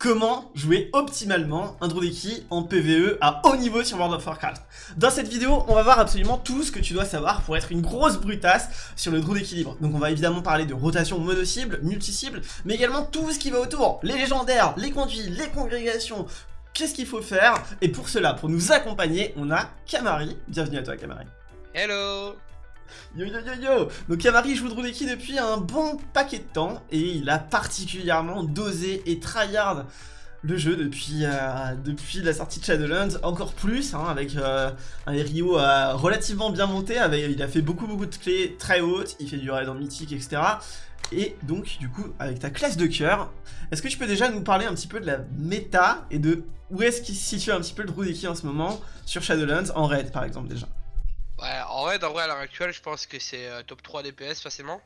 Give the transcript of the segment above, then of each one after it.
Comment jouer optimalement un Drudeki en PvE à haut niveau sur World of Warcraft Dans cette vidéo, on va voir absolument tout ce que tu dois savoir pour être une grosse brutasse sur le Druid équilibre. Donc on va évidemment parler de rotation mono-cible, multi-cible, mais également tout ce qui va autour, les légendaires, les conduits, les congrégations, qu'est-ce qu'il faut faire? Et pour cela, pour nous accompagner, on a Kamari. Bienvenue à toi Kamari. Hello Yo yo yo yo. Donc Kamari joue Drudeki depuis un bon paquet de temps et il a particulièrement dosé et tryhard le jeu depuis, euh, la sortie de Shadowlands, encore plus, hein, avec euh, un Rio euh, relativement bien monté, il a fait beaucoup beaucoup de clés très hautes, il fait du raid en mythique, etc. Et donc, du coup, avec ta classe de cœur, est-ce que tu peux déjà nous parler un petit peu de la méta et de où est-ce qu'il se situe un petit peu le Drudeki en ce moment sur Shadowlands, en raid par exemple déjà? Ouais, en vrai, en vrai, à l'heure actuelle, je pense que c'est euh, top 3 DPS facilement.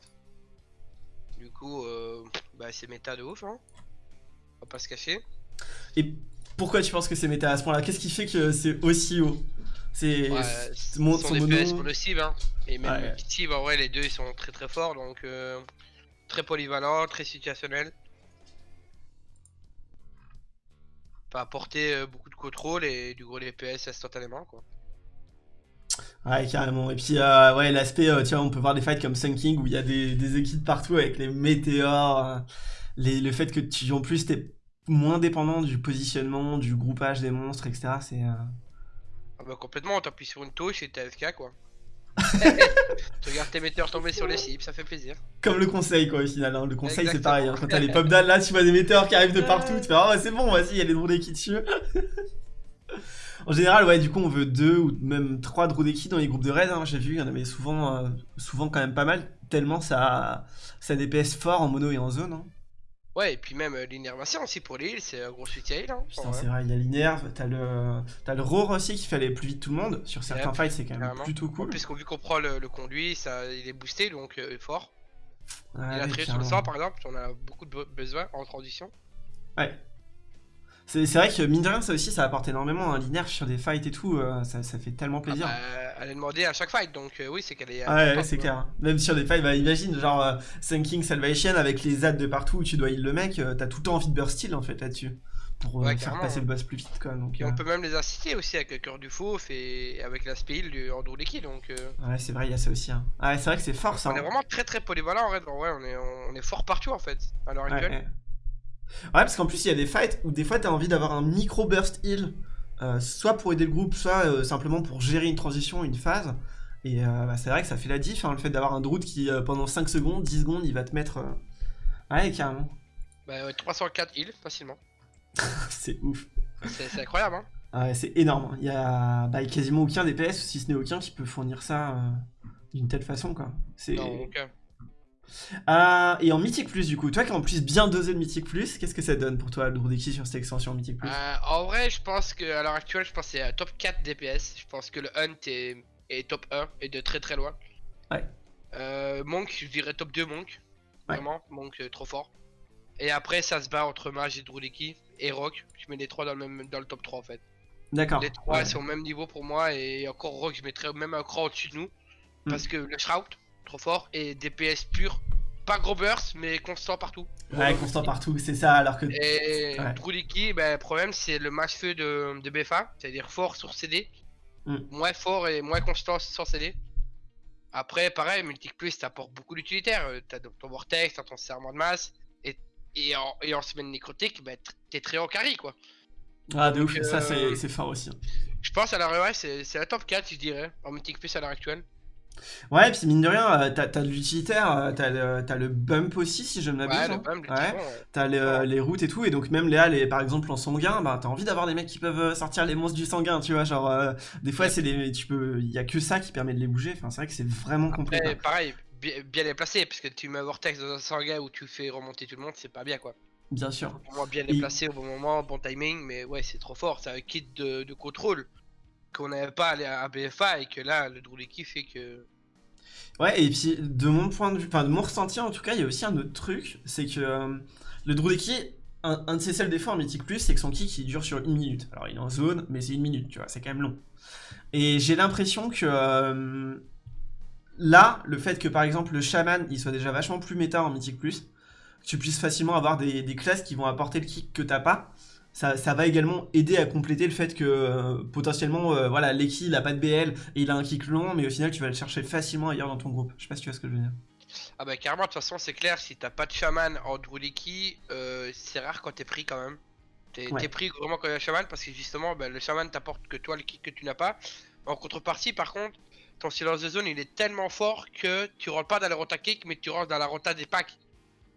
Du coup, euh, bah, c'est méta de ouf, hein. On va pas se cacher. Et pourquoi tu penses que c'est méta à ce point-là? Qu'est-ce qui fait que c'est aussi haut? C'est mon, son, DPS pour le cible, hein. Et même le cible, en vrai, les deux ils sont très très forts, donc euh, très polyvalent, très situationnel. Peut apporter euh, beaucoup de contrôle et du gros DPS instantanément, quoi. Ouais, carrément. Et puis, euh, ouais, l'aspect, euh, tu vois, on peut voir des fights comme Sun King où il y a des, équipes partout avec les météores. Euh, le fait que tu, en plus, t'es moins dépendant du positionnement, du groupage des monstres, etc. C'est. Ah bah complètement, t'appuies sur une touche et t'es FK quoi. tu regardes tes météores tomber sur les cibles, ça fait plaisir. Comme le conseil quoi au final, hein. le conseil c'est pareil, hein. quand t'as les pop là tu vois des météores qui arrivent de partout, tu fais oh c'est bon vas-y il y a les drôles qui tuent. En général, ouais, du coup, on veut deux ou même trois Drodeki dans les groupes de raid. Hein. J'ai vu, il y en avait souvent, euh, souvent quand même pas mal, tellement ça, ça DPS fort en mono et en zone. Hein. Ouais, et puis même euh, l'innervation aussi pour les heals, c'est un gros soutien heal. Hein, Putain, c'est vrai, il y a l'inerve, t'as le, as le roar aussi qui fait aller plus vite tout le monde. Sur certains fights, c'est quand même plutôt cool. Puisqu'on vu qu'on prend le, conduit, ça, il est boosté donc euh, fort. il a très sur le sort par exemple, on a beaucoup de besoin en transition. Ouais, c'est vrai que mine de rien, ça aussi, ça apporte énormément. Hein, L'inerve sur des fights et tout, euh, ça, fait tellement ah plaisir. bah, elle est demandée à chaque fight, donc euh, oui, c'est qu'elle est. ouais, c'est clair. Même sur des fights, bah, imagine, genre euh, Sinking Salvation avec les ZAD de partout où tu dois heal le mec, t'as tout le temps envie de burst heal en fait là-dessus. Pour faire passer le boss plus vite quoi. Donc, et on peut même les inciter aussi avec le cœur du fauve et avec l'aspect heal du Androleki donc. Ouais, c'est vrai, il y a ça aussi. Hein. Ouais, c'est vrai que c'est fort ça. On est hein. vraiment très très polyvalent en vrai, ouais, on est, on est fort partout en fait, à l'heure actuelle. Ouais, parce qu'en plus, il y a des fights où des fois, tu as envie d'avoir un micro burst heal, euh, soit pour aider le groupe, soit euh, simplement pour gérer une transition, une phase. Et euh, bah, c'est vrai que ça fait la diff, hein, le fait d'avoir un Druid qui, pendant 5 secondes, 10 secondes, il va te mettre... Ouais, carrément. Bah, 304 heal, facilement. c'est ouf. C'est incroyable, hein ah ouais, c'est énorme. Il y a bah, quasiment aucun DPS, si ce n'est aucun, qui peut fournir ça d'une telle façon, quoi. Non, aucun. Euh, et en Mythique Plus, du coup, toi qui en plus bien dosé le Mythique Plus, qu'est-ce que ça donne pour toi le Drudeki sur cette extension Mythique Plus? Euh, En vrai, je pense que à l'heure actuelle, je pense que c'est top 4 DPS. Je pense que le Hunt est, top 1 et de très très loin. Ouais. Euh, Monk, je dirais top 2 Monk. Vraiment, Monk trop fort. Et après, ça se bat entre Mage et Drudeki et Rock. Je mets les trois dans le, même, dans le top 3 en fait. D'accord. Les trois sont au même niveau pour moi et encore Rock, je mettrais même un cran au-dessus de nous. Hmm. Parce que le Shroud, trop fort, et DPS pur, pas gros burst, mais constant partout. Ouais, constant partout, c'est ça, alors que... Et ouais. ben, le problème c'est le match feu de, de BFA, c'est-à-dire fort sur CD, hmm. moins fort et moins constant sur CD. Après, pareil, Multic Plus t'apporte beaucoup d'utilitaires, euh, t'as ton Vortex, t'as ton serment de masse, et, et, en, et en semaine nécrotique, ben, t'es très en carry quoi. Ah, de ouf, ça euh, c'est fort aussi. Hein. Je pense à la ouais, c'est la top 4, je dirais, en Mythic Plus à l'heure actuelle. Ouais, puis mine de rien, euh, t'as de l'utilitaire, euh, t'as le, as le bump aussi, si je ne m'abuse. Ouais, le hein. ouais. T'as euh, les, routes et tout, et donc même Léa, les, par exemple en sanguin, bah t'as envie d'avoir des mecs qui peuvent sortir les monstres du sanguin, tu vois, genre des fois c'est des, tu peux, il y a que ça qui permet de les bouger. Enfin, c'est vrai que c'est vraiment complet. pareil, bien, les placer, parce que tu mets un vortex dans un sanguin où tu fais remonter tout le monde, c'est pas bien quoi. Bien sûr. bien les placer au bon moment, bon timing, mais ouais, c'est trop fort, c'est un kit de, de contrôle qu'on n'avait pas à BFA et que là, le Druleki fait que Ouais, et puis de mon point de vue, enfin de mon ressenti en tout cas, il y a aussi un autre truc, c'est que euh, le Drudeki, un, de ses seuls défauts en Mythic Plus, c'est que son kick il dure sur une minute. Alors il est en zone, mais c'est une minute, tu vois, c'est quand même long. Et j'ai l'impression que euh, là, le fait que par exemple le Shaman il soit déjà vachement plus méta en Mythic Plus, tu puisses facilement avoir des, classes qui vont apporter le kick que t'as pas. Ça, va également aider à compléter le fait que euh, potentiellement, euh, voilà, Leki il a pas de BL et il a un kick long, mais au final tu vas le chercher facilement ailleurs dans ton groupe. Je sais pas si tu vois ce que je veux dire. Ah bah carrément, de toute façon c'est clair, si t'as pas de shaman en Druliki, euh, c'est rare quand t'es pris quand même. T'es pris vraiment quand il y a un shaman parce que justement bah, le shaman t'apporte que toi le kick que tu n'as pas. En contrepartie par contre, ton silence de zone il est tellement fort que tu rentres pas dans la rota kick mais tu rentres dans la rota des packs.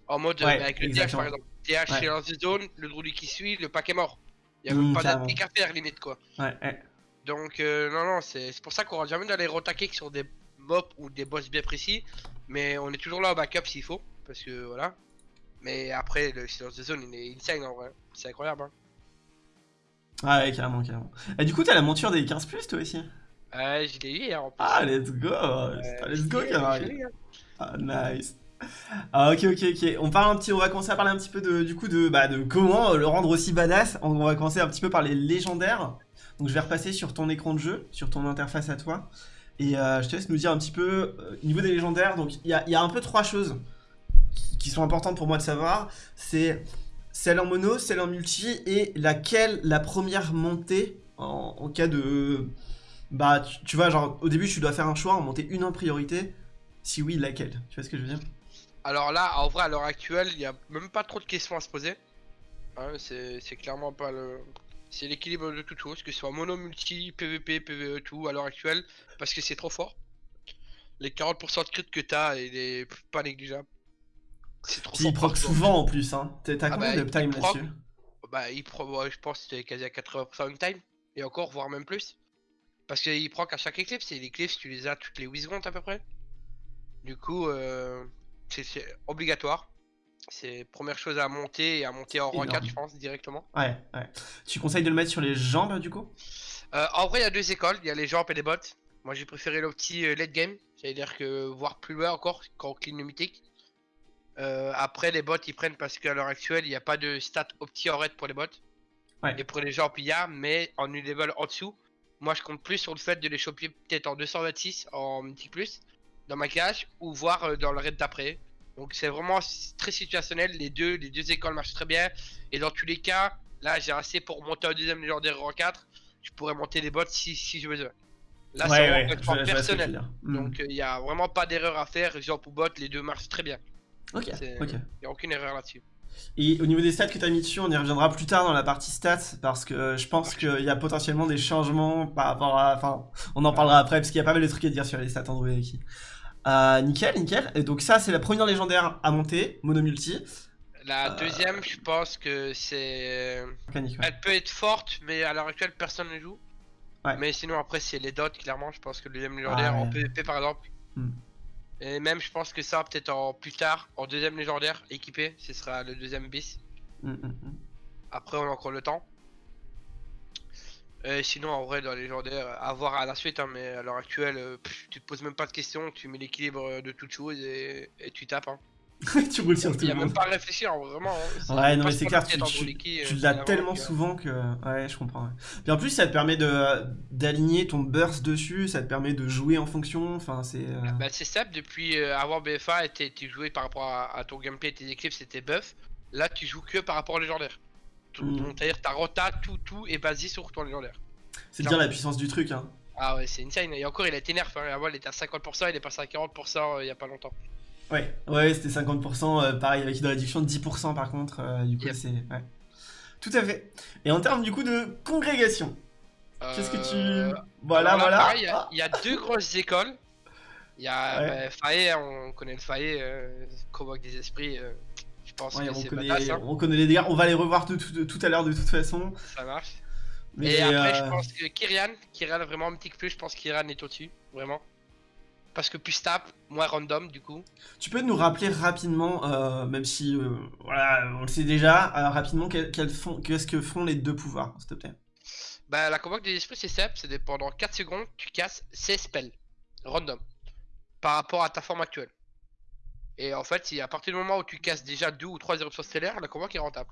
En mode avec le DH par exemple. DH silence de zone, le Druliki qui suit, le pack est mort. Il y a même mmh, pas d'attaque à faire limite quoi. Ouais, Donc euh, non non c'est pour ça qu'on rentre jamais rota kicks sur des mobs ou des boss bien précis. Mais on est toujours là au backup s'il faut. Parce que voilà. Mais après, le silence de zone, il est insane en vrai. C'est incroyable. Hein. Ah ouais, carrément, carrément. Et du coup, t'as la monture des 15 plus toi aussi? Ouais, je l'ai eu hier en plus. Ah, let's go Let's go, carrément. Ah, nice. Ah, ok, ok, ok. On parle un petit, on va commencer à parler un petit peu de, du coup, de, bah, de comment le rendre aussi badass. On va commencer un petit peu par les légendaires. Donc, je vais repasser sur ton écran de jeu, sur ton interface à toi. Et euh, je te laisse nous dire un petit peu, euh, au niveau des légendaires, donc il y a, un peu trois choses qui sont importantes pour moi de savoir. C'est celle en mono, celle en multi, et laquelle la première montée en, cas de... Bah, tu, vois, genre, au début, tu dois faire un choix, en monter une en priorité. Si oui, laquelle? Tu vois ce que je veux dire? Alors là, en vrai, à l'heure actuelle, il n'y a même pas trop de questions à se poser. Hein, c'est clairement pas le c'est l'équilibre de toute chose, que ce soit mono, multi, PVP, PVE, tout à l'heure actuelle, parce que c'est trop fort. Les 40% de crit que t'as, il est pas négligeable. C'est trop fort. Il proc souvent en plus, hein. T'as ah combien bah, de time là-dessus? Bah, il proc, je pense que c'était quasi à 80% de time, et encore, voire même plus. Parce qu'il proc à chaque éclipse, et l'éclipse, tu les as toutes les 8 secondes à peu près. Du coup, euh, c'est obligatoire. C'est première chose à monter et à monter en rang 4, je pense, directement. Ouais, ouais. Tu conseilles de le mettre sur les jambes, du coup? Euh, En vrai, il y a deux écoles. Il y a les jambes et les bottes. Moi, j'ai préféré le petit euh, late game. C'est-à-dire que voir plus loin encore quand on clean le mythique. Euh, après, les bottes, ils prennent parce qu'à l'heure actuelle, il n'y a pas de stat opti en raid pour les bottes. Ouais. Et pour les jambes, il y a, mais en une level en dessous. Moi, je compte plus sur le fait de les choper peut-être en 226 en mythique plus dans ma cache ou voir dans le raid d'après. Donc c'est vraiment très situationnel, les deux, les deux écoles marchent très bien. Et dans tous les cas, là j'ai assez pour monter un deuxième légendaire rang 4. Je pourrais monter les bots si, si je veux. Là c'est vraiment personnel. Donc il n'y a vraiment pas d'erreur à faire. Genre pour bot, les deux marchent très bien. Ok, ok. Il n'y a aucune erreur là-dessus. Et au niveau des stats que tu as mis dessus, on y reviendra plus tard dans la partie stats parce que je pense qu'il y a potentiellement des changements par rapport à. Enfin, on en parlera après parce qu'il y a pas mal de trucs à dire sur les stats Android. Euh, nickel, nickel. Et donc ça, c'est la première légendaire à monter, mono multi. La euh, deuxième, je pense que c'est... Elle peut être forte, mais à l'heure actuelle, personne ne joue. Mais sinon, après, c'est les dots, clairement. Je pense que le deuxième légendaire, ah, en PvP, par exemple. Hmm. Et même, je pense que ça, peut-être en plus tard, en deuxième légendaire, équipé, ce sera le deuxième bis. Hmm, hmm, après, on a encore le temps. Euh, sinon, en vrai, dans les légendaires, à voir à la suite, hein, mais à l'heure actuelle, euh, tu te poses même pas de questions, tu mets l'équilibre de toutes choses et, tu tapes. Hein. tu roules sur tout Il a même pas à réfléchir, vraiment. Hein. Ouais, non, mais c'est clair, tu, tu, l'as tellement souvent que. Ouais, je comprends. Puis en plus, ça te permet d'aligner ton burst dessus, ça te permet de jouer en fonction. Enfin, c'est. Euh, bah, c'est simple, depuis avoir BFA, tu jouais par rapport à, ton gameplay, tes équipes, c'était buff. Là, tu joues que par rapport au légendaire. Mm. C'est-à-dire ta rota, tout, tout est basé sur ton légendaire. C'est dire la puissance du truc, hein. Ah ouais, c'est insane. Et encore, il a été nerf. Hein. Avant, il était à 50%, il est passé à 40% euh, il y a pas longtemps. Ouais, ouais, c'était 50%, euh, pareil, avec une réduction de 10% par contre. Euh, du coup, c'est. Ouais. Tout à fait. Et en termes du coup de congrégation, qu'est-ce que tu. Voilà, voilà. Il y, a deux grosses écoles. Il y a ouais. Bah, on connaît le Faye, convoque des esprits. je pense que on, connaît, hein. on connaît les dégâts, on va les revoir tout, tout à l'heure de toute façon. Ça marche et après, je euh, pense que Kyrian, Kyrian vraiment mythique plus, je pense que Kyrian est au-dessus, vraiment. Parce que plus tape, moins random du coup. Tu peux nous rappeler rapidement, euh, même si euh, voilà, on le sait déjà, rapidement qu'est-ce que font les deux pouvoirs, s'il te plaît? Bah la convoque des esprits c'est simple, c'est pendant 4 secondes, tu casses 16 spells, random, par rapport à ta forme actuelle. Et en fait, si à partir du moment où tu casses déjà 2 ou 3 éruptions stellaires, la convoque est rentable.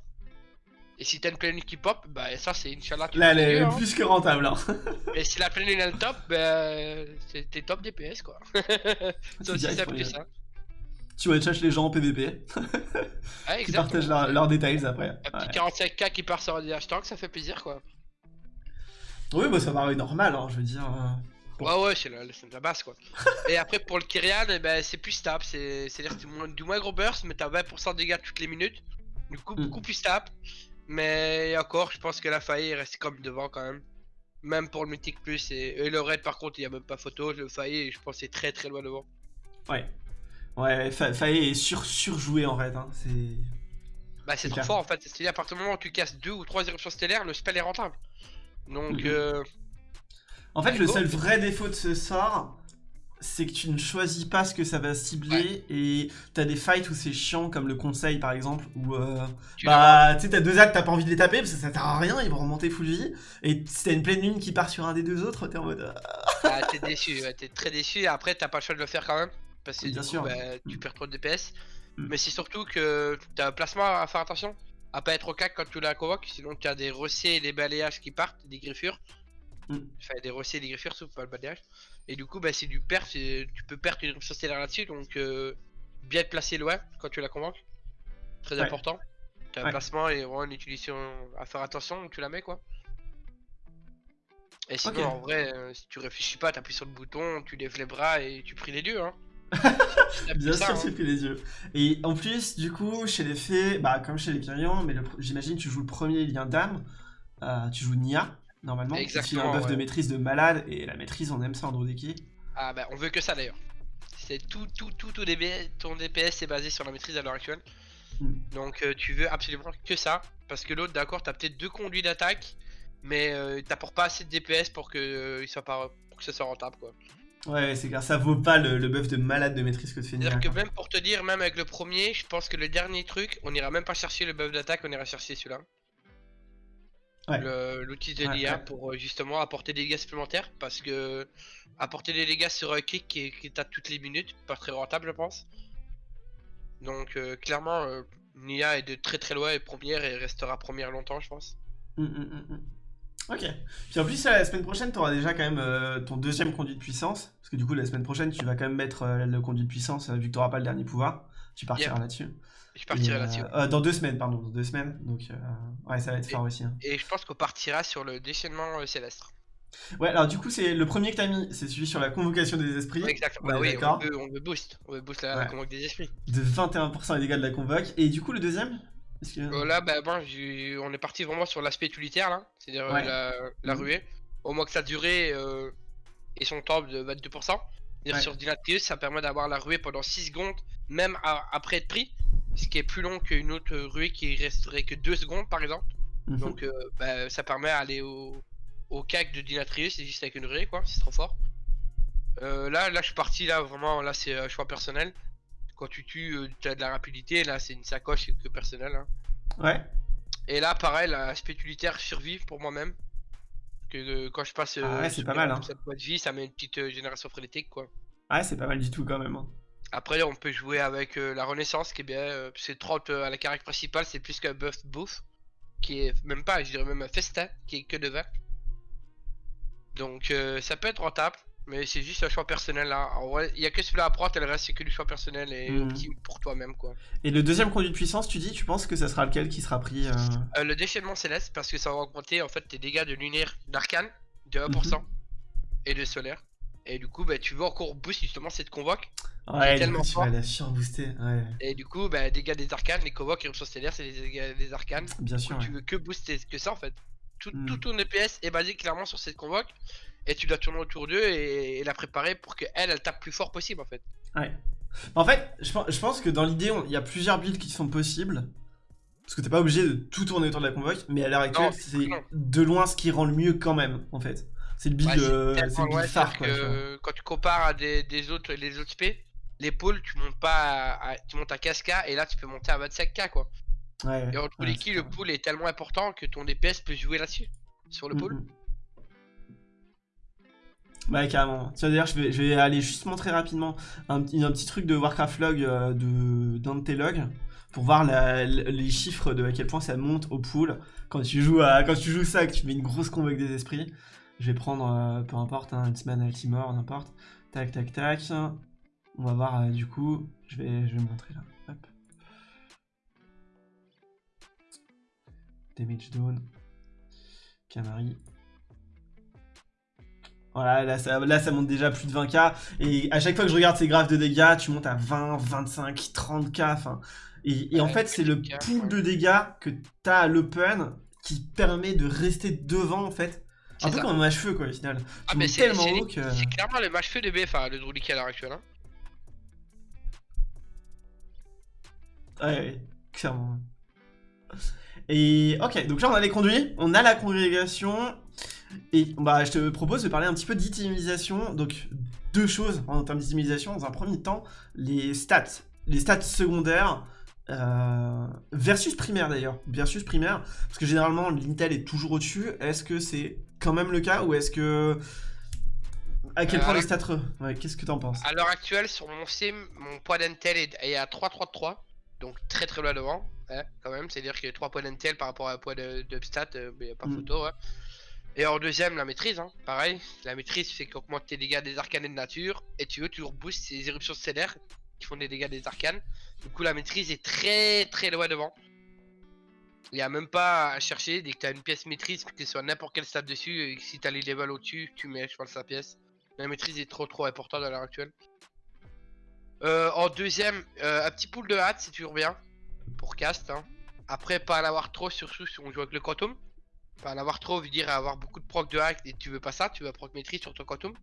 Et si t'as une pleine qui pop, bah ça c'est Inch'Allah. Là elle est hein. plus que rentable. Hein. Et si la pleine lune elle top, bah t'es top DPS quoi. c'est aussi simple que ça. tu vas chercher les gens en PVP. qui partagent leurs détails après. Un petit 45k qui part sur des hashtags, ça fait plaisir quoi. Oui, bah ça paraît normal, hein, je veux dire. Euh, ouais, ouais, c'est la, la, base quoi. et après pour le Kyrian, eh ben, c'est plus stable, c'est-à-dire du moins gros burst, mais t'as 20% de dégâts toutes les minutes. Du coup, hmm. beaucoup plus stable. Mais encore, je pense que la faille reste comme devant quand même. Même pour le Mythic Plus et, le Raid par contre, il n'y a même pas photo. Le faille, je pense, est très très loin devant. Ouais. Ouais, Faye est sur surjoué en raid. Hein. C'est. Bah, c'est trop fort en fait. C'est-à-dire, à partir du moment où tu casses deux ou trois éruptions stellaires, le spell est rentable. Donc. Mhm. Euh... En fait, le seul vrai défaut de ce sort, c'est que tu ne choisis pas ce que ça va cibler et t'as des fights où c'est chiant comme le conseil par exemple où euh, bah tu sais t'as deux actes t'as pas envie de les taper parce que ça sert à rien ils vont remonter full vie et si t'as une pleine lune qui part sur un des deux autres t'es en mode ah t'es déçu t'es très déçu et après t'as pas le choix de le faire quand même parce que Bien sûr. Bah, tu mm. perds trop de DPS mm. mais c'est surtout que t'as un placement à faire attention à pas être au cac quand tu la convoques sinon tu as des recets et des balayages qui partent des griffures mm. enfin des recets et des griffures sauf pas le balayage et du coup, bah, c'est du perte, tu peux perdre une stellaire là-dessus, donc euh, bien être placé loin quand tu la convoques. Très important. Tu as un placement et vraiment une utilisation à faire attention tu la mets quoi. Et sinon, en vrai, euh, si tu réfléchis pas, t'appuies sur le bouton, tu lèves les bras et tu pries les dieux. Hein. Bien sûr, hein. tu pries les dieux. Et en plus, du coup, chez les fées, bah, comme chez les Kyrians, mais j'imagine tu joues le premier lien d'âme, euh, tu joues Nia normalement. Exactement. un buff de maîtrise de malade, et la maîtrise, on aime ça en Drodeki. Ah bah, on veut que ça d'ailleurs. C'est tout, tout, tout, tout ton DPS est basé sur la maîtrise à l'heure actuelle. Hmm. Donc euh, tu veux absolument que ça. Parce que l'autre, d'accord, t'as peut-être deux conduits d'attaque, mais euh, t'apportes pas assez de DPS pour que, euh, il soit pas, pour que ça soit rentable quoi. Ouais, c'est clair, ça vaut pas le, buff de malade de maîtrise que tu fais. C'est-à-dire que même pour te dire, même avec le premier, je pense que le dernier truc, on ira même pas chercher le buff d'attaque, on ira chercher celui-là l'outil de l'IA pour euh, justement apporter des dégâts supplémentaires parce que apporter des dégâts sur un kick qui, qui tape toutes les minutes, pas très rentable je pense. Donc euh, clairement euh, Nia est de très très loin et première et restera première longtemps je pense. Hum, hum, hum, ok. Puis en plus la semaine prochaine tu auras déjà quand même ton deuxième conduit de puissance parce que du coup la semaine prochaine tu vas quand même mettre le conduit de puissance vu que tu n'auras pas le dernier pouvoir. Tu partiras là-dessus. Je partirai là-dessus. Euh, dans deux semaines, pardon, dans deux semaines. Donc, euh, ouais, ça va être fort aussi. Hein. Et je pense qu'on partira sur le déchaînement euh, céleste. Ouais, alors du coup, c'est le premier que t'as mis, c'est celui sur la convocation des esprits. exactement. Bah oui, on veut, on veut, boost, on veut boost la, convoque des esprits. De 21% les dégâts de la convoque. Et du coup, le deuxième Là, bah bon, on est parti vraiment sur l'aspect utilitaire là, c'est-à-dire la, la, mhm. ruée. Au moins que ça durée et son temps de 22%. Ouais. Sur Dynatius, ça permet d'avoir la ruée pendant 6 secondes, même après être pris ce qui est plus long qu'une autre ruée qui resterait que 2 secondes par exemple. Mhm. Donc euh, bah, ça permet d'aller au, au CAC de Dinatrius, c'est juste avec une ruée quoi, c'est trop fort. Euh, là, là je suis parti là vraiment, là c'est un choix personnel. Quand tu tues, euh, tu as de la rapidité, là c'est une sacoche que personnel. Hein. Ouais. Et là pareil, l'aspect utilitaire survive pour moi-même. Que quand je passe ah ouais, c'est pas mal, hein. de vie, ça met une petite génération frénétique quoi. Ouais, c'est pas mal du tout quand même. Hein. Après, on peut jouer avec euh, la Renaissance qui est bien. Euh, c'est 30 euh, à la caractère principale, c'est plus qu'un buff bouffe. Qui est même pas, je dirais même un festin, qui est que de 20. Donc ça peut être rentable, mais c'est juste un choix personnel là. il y a que celui-là à prendre, et le reste c'est que du choix personnel et mmh. pour toi-même quoi. Et le deuxième conduit de puissance, tu dis, tu penses que ça sera lequel qui sera pris Le déchaînement céleste, parce que ça va augmenter en fait tes dégâts de lunaire d'arcane de 1% mmh. et de solaire. Et du coup, bah, tu veux encore boost justement cette convoque? Ouais, tellement tu vas la booster. Ouais. Et du coup, bah, dégâts des arcanes, les convoques éruptions stellaires, c'est les dégâts des arcanes. Bien sûr. Tu veux que booster que ça en fait. Tout, hmm. tout, ton DPS est basé clairement sur cette convoque. Et tu dois tourner autour d'eux et, la préparer pour qu'elle, elle tape plus fort possible en fait. Ouais. En fait, je, pense que dans l'idée, il y a plusieurs builds qui sont possibles. Parce que t'es pas obligé de tout tourner autour de la convoque, mais à l'heure actuelle, c'est de loin ce qui rend le mieux quand même, en fait. C'est le build, euh, phare, quoi, Quand tu compares à des, des autres, les autres SP, les pôles, tu montes pas à, tu montes à 15k et là tu peux monter à 25k quoi. Ouais, et entre les le pool est tellement important que ton DPS peut jouer là-dessus, sur le pool. Ouais, carrément. Tiens, d'ailleurs, je vais, je vais aller juste montrer rapidement un, petit truc de Warcraft Log euh, de, d'un de tes logs pour voir les chiffres de à quel point ça monte au pool quand tu joues à, quand tu joues ça, que tu mets une grosse convoque des esprits. Je vais prendre, euh, peu importe, hein, une semaine Altimore, n'importe. Tac, tac, tac. On va voir, euh, du coup, Je vais, je vais montrer là. Hop. Damage down. Camari. Voilà, là ça, là ça monte déjà plus de 20k. Et à chaque fois que je regarde ces graphes de dégâts, tu montes à 20, 25, 30k. Enfin, et, en fait, c'est le pool de dégâts que t'as à l'open qui permet de rester devant en fait. Un peu comme un match-feu quoi au final. Ah, mais c'est tellement haut que. C'est clairement le match-feu de BFA, le Drulicky à l'heure actuelle. Hein. Ouais, ouais, clairement. Et ok, donc là on a les conduits, on a la congrégation, et bah je te propose de parler un petit peu d'itemisation, donc deux choses en termes d'itemisation. Dans un premier temps, les stats, les stats secondaires, euh, versus primaire d'ailleurs, versus primaire, parce que généralement l'Intel est toujours au-dessus. Est-ce que c'est quand même le cas ou est-ce que à quel point les stats ouais, Qu'est-ce que t'en penses? À l'heure actuelle, sur mon sim, mon poids d'Intel est à 3.33, donc très très loin devant, hein, quand même. C'est-à-dire qu'il y a 3 points d'Intel par rapport à un poids de, de stats, euh, mais pas mm. photo. Hein. Et en deuxième, la maîtrise, hein, pareil. La maîtrise fait qu'augmente tes dégâts des arcanes de nature, et tu veux toujours boost ces éruptions stellaires font des dégâts des arcanes. Du coup, la maîtrise est très très loin devant. Il n'y a même pas à chercher. Dès que tu as une pièce maîtrise, que ce soit n'importe quel stade dessus, et si tu as les levels au-dessus, tu mets, je pense, la pièce. La maîtrise est trop trop importante à l'heure actuelle. Euh, en deuxième, euh, un petit pool de hâte, c'est toujours bien. Pour cast. Hein. Après, pas en avoir trop, surtout si on joue avec le quantum. Pas en avoir trop veut dire avoir beaucoup de proc de hack et tu veux pas ça, tu veux proc maîtrise sur ton quantum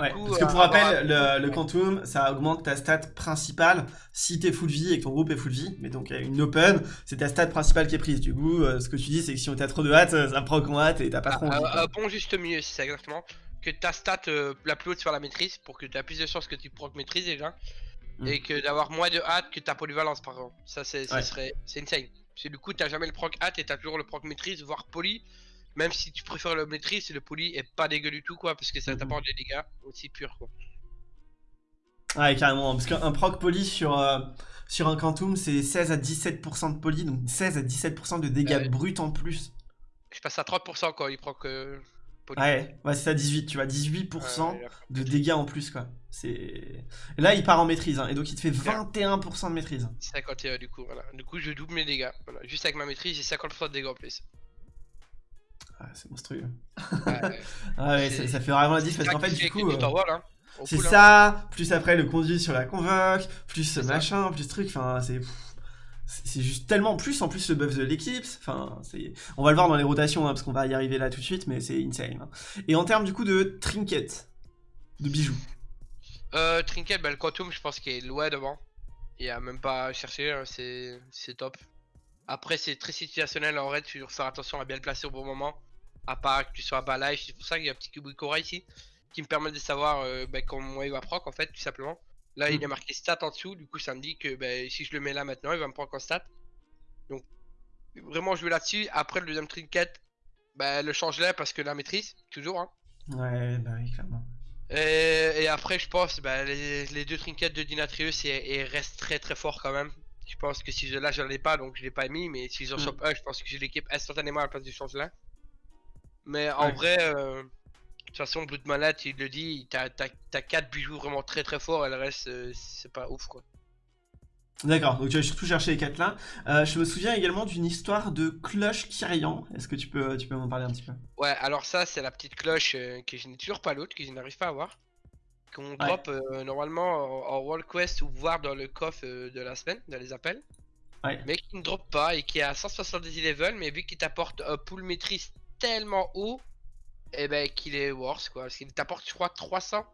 ouais, parce que pour euh, rappel, le, Quantum, ça augmente ta stat principale si t'es full vie et que ton groupe est full vie. Mais donc, une open, c'est ta stat principale qui est prise. Du coup, euh, ce que tu dis, c'est que si on t'a trop de hâte, ça prend en hâte et t'as pas trop envie. Euh, bon, juste mieux, c'est ça exactement. Que ta stat la plus haute soit la maîtrise pour que tu aies plus de chances que tu proc maîtrise déjà. Mm. Et que d'avoir moins de hâte que ta polyvalence par exemple. Ça, c'est serait c'est insane. Parce que du coup, t'as jamais le proc hâte et t'as toujours le proc maîtrise, voire poly. Même si tu préfères le maîtrise, le poli est pas dégueu du tout, quoi, parce que ça mhm. t'apporte des dégâts aussi purs, quoi. Ouais, carrément, parce qu'un proc poli sur, euh, sur un Quantum, c'est 16 à 17% de poli, donc 16 à 17% de dégâts bruts en plus. Je passe à 30% quand il proc euh, poli. Ouais, ouais c'est ça, 18, tu vois, 18% de dégâts en plus, quoi. C'est... Là, il part en maîtrise, hein, et donc il te fait 21% de maîtrise. 51 du coup, voilà. Du coup, je double mes dégâts. Voilà. Juste avec ma maîtrise, j'ai 50% de dégâts en plus. Ah, c'est monstrueux. ah ouais, ça, fait vraiment la différence. Parce qu'en fait, du coup. Euh, hein, c'est hein. ça, plus après le conduit sur la convoque, plus machin, plus truc, enfin, c'est. C'est juste tellement plus, en plus le buff de l'éclipse, enfin, c'est... On va le voir dans les rotations, hein, parce qu'on va y arriver là tout de suite, mais c'est insane. Et en termes du coup de trinket, de bijoux. Euh, trinket, bah, le quantum, je pense qu'il est loin devant. Il y a même pas à chercher, c'est top. Après, c'est très situationnel en raid, tu dois faire attention à bien le placer au bon moment à part que tu sois bas live, c'est pour ça qu'il y a un petit Kubikora ici qui me permet de savoir euh, bah, comment il va proc en fait, tout simplement. Là, il mm. est marqué stat en dessous, du coup, ça me dit que bah, si je le mets là maintenant, il va me prendre en stat. Donc, vraiment jouer là-dessus. Après, le deuxième trinket, bah, le change là parce que la maîtrise, toujours. Hein. Ouais, bah oui, clairement. Et, après, je pense, bah, les, deux trinkets de Dinatrius et, restent très très forts quand même. Je pense que si je là, je l'ai pas, donc je l'ai pas mis, mais si j'en mm. un, je pense que je l'équipe instantanément à la place du change là. Mais en vrai, euh, de toute façon, Blood Malade, il le dit, t'as 4 bijoux vraiment très très forts et le reste, euh, c'est pas ouf quoi. D'accord, donc tu vas surtout chercher les 4 là. Euh, je me souviens également d'une histoire de cloche Kyrian. Est-ce que tu peux, tu peux m'en parler un petit peu? Ouais, alors ça, c'est la petite cloche que je n'ai toujours pas l'autre, que je n'arrive pas à voir. Qu'on drop normalement en, World Quest ou voir dans le coffre de la semaine, dans les appels. Ouais. Mais qui ne drop pas et qui est à 170 level, mais vu qu'il t'apporte un pool maîtrise tellement haut, et eh ben qu'il est worse quoi. Parce qu'il t'apporte, je crois, 300,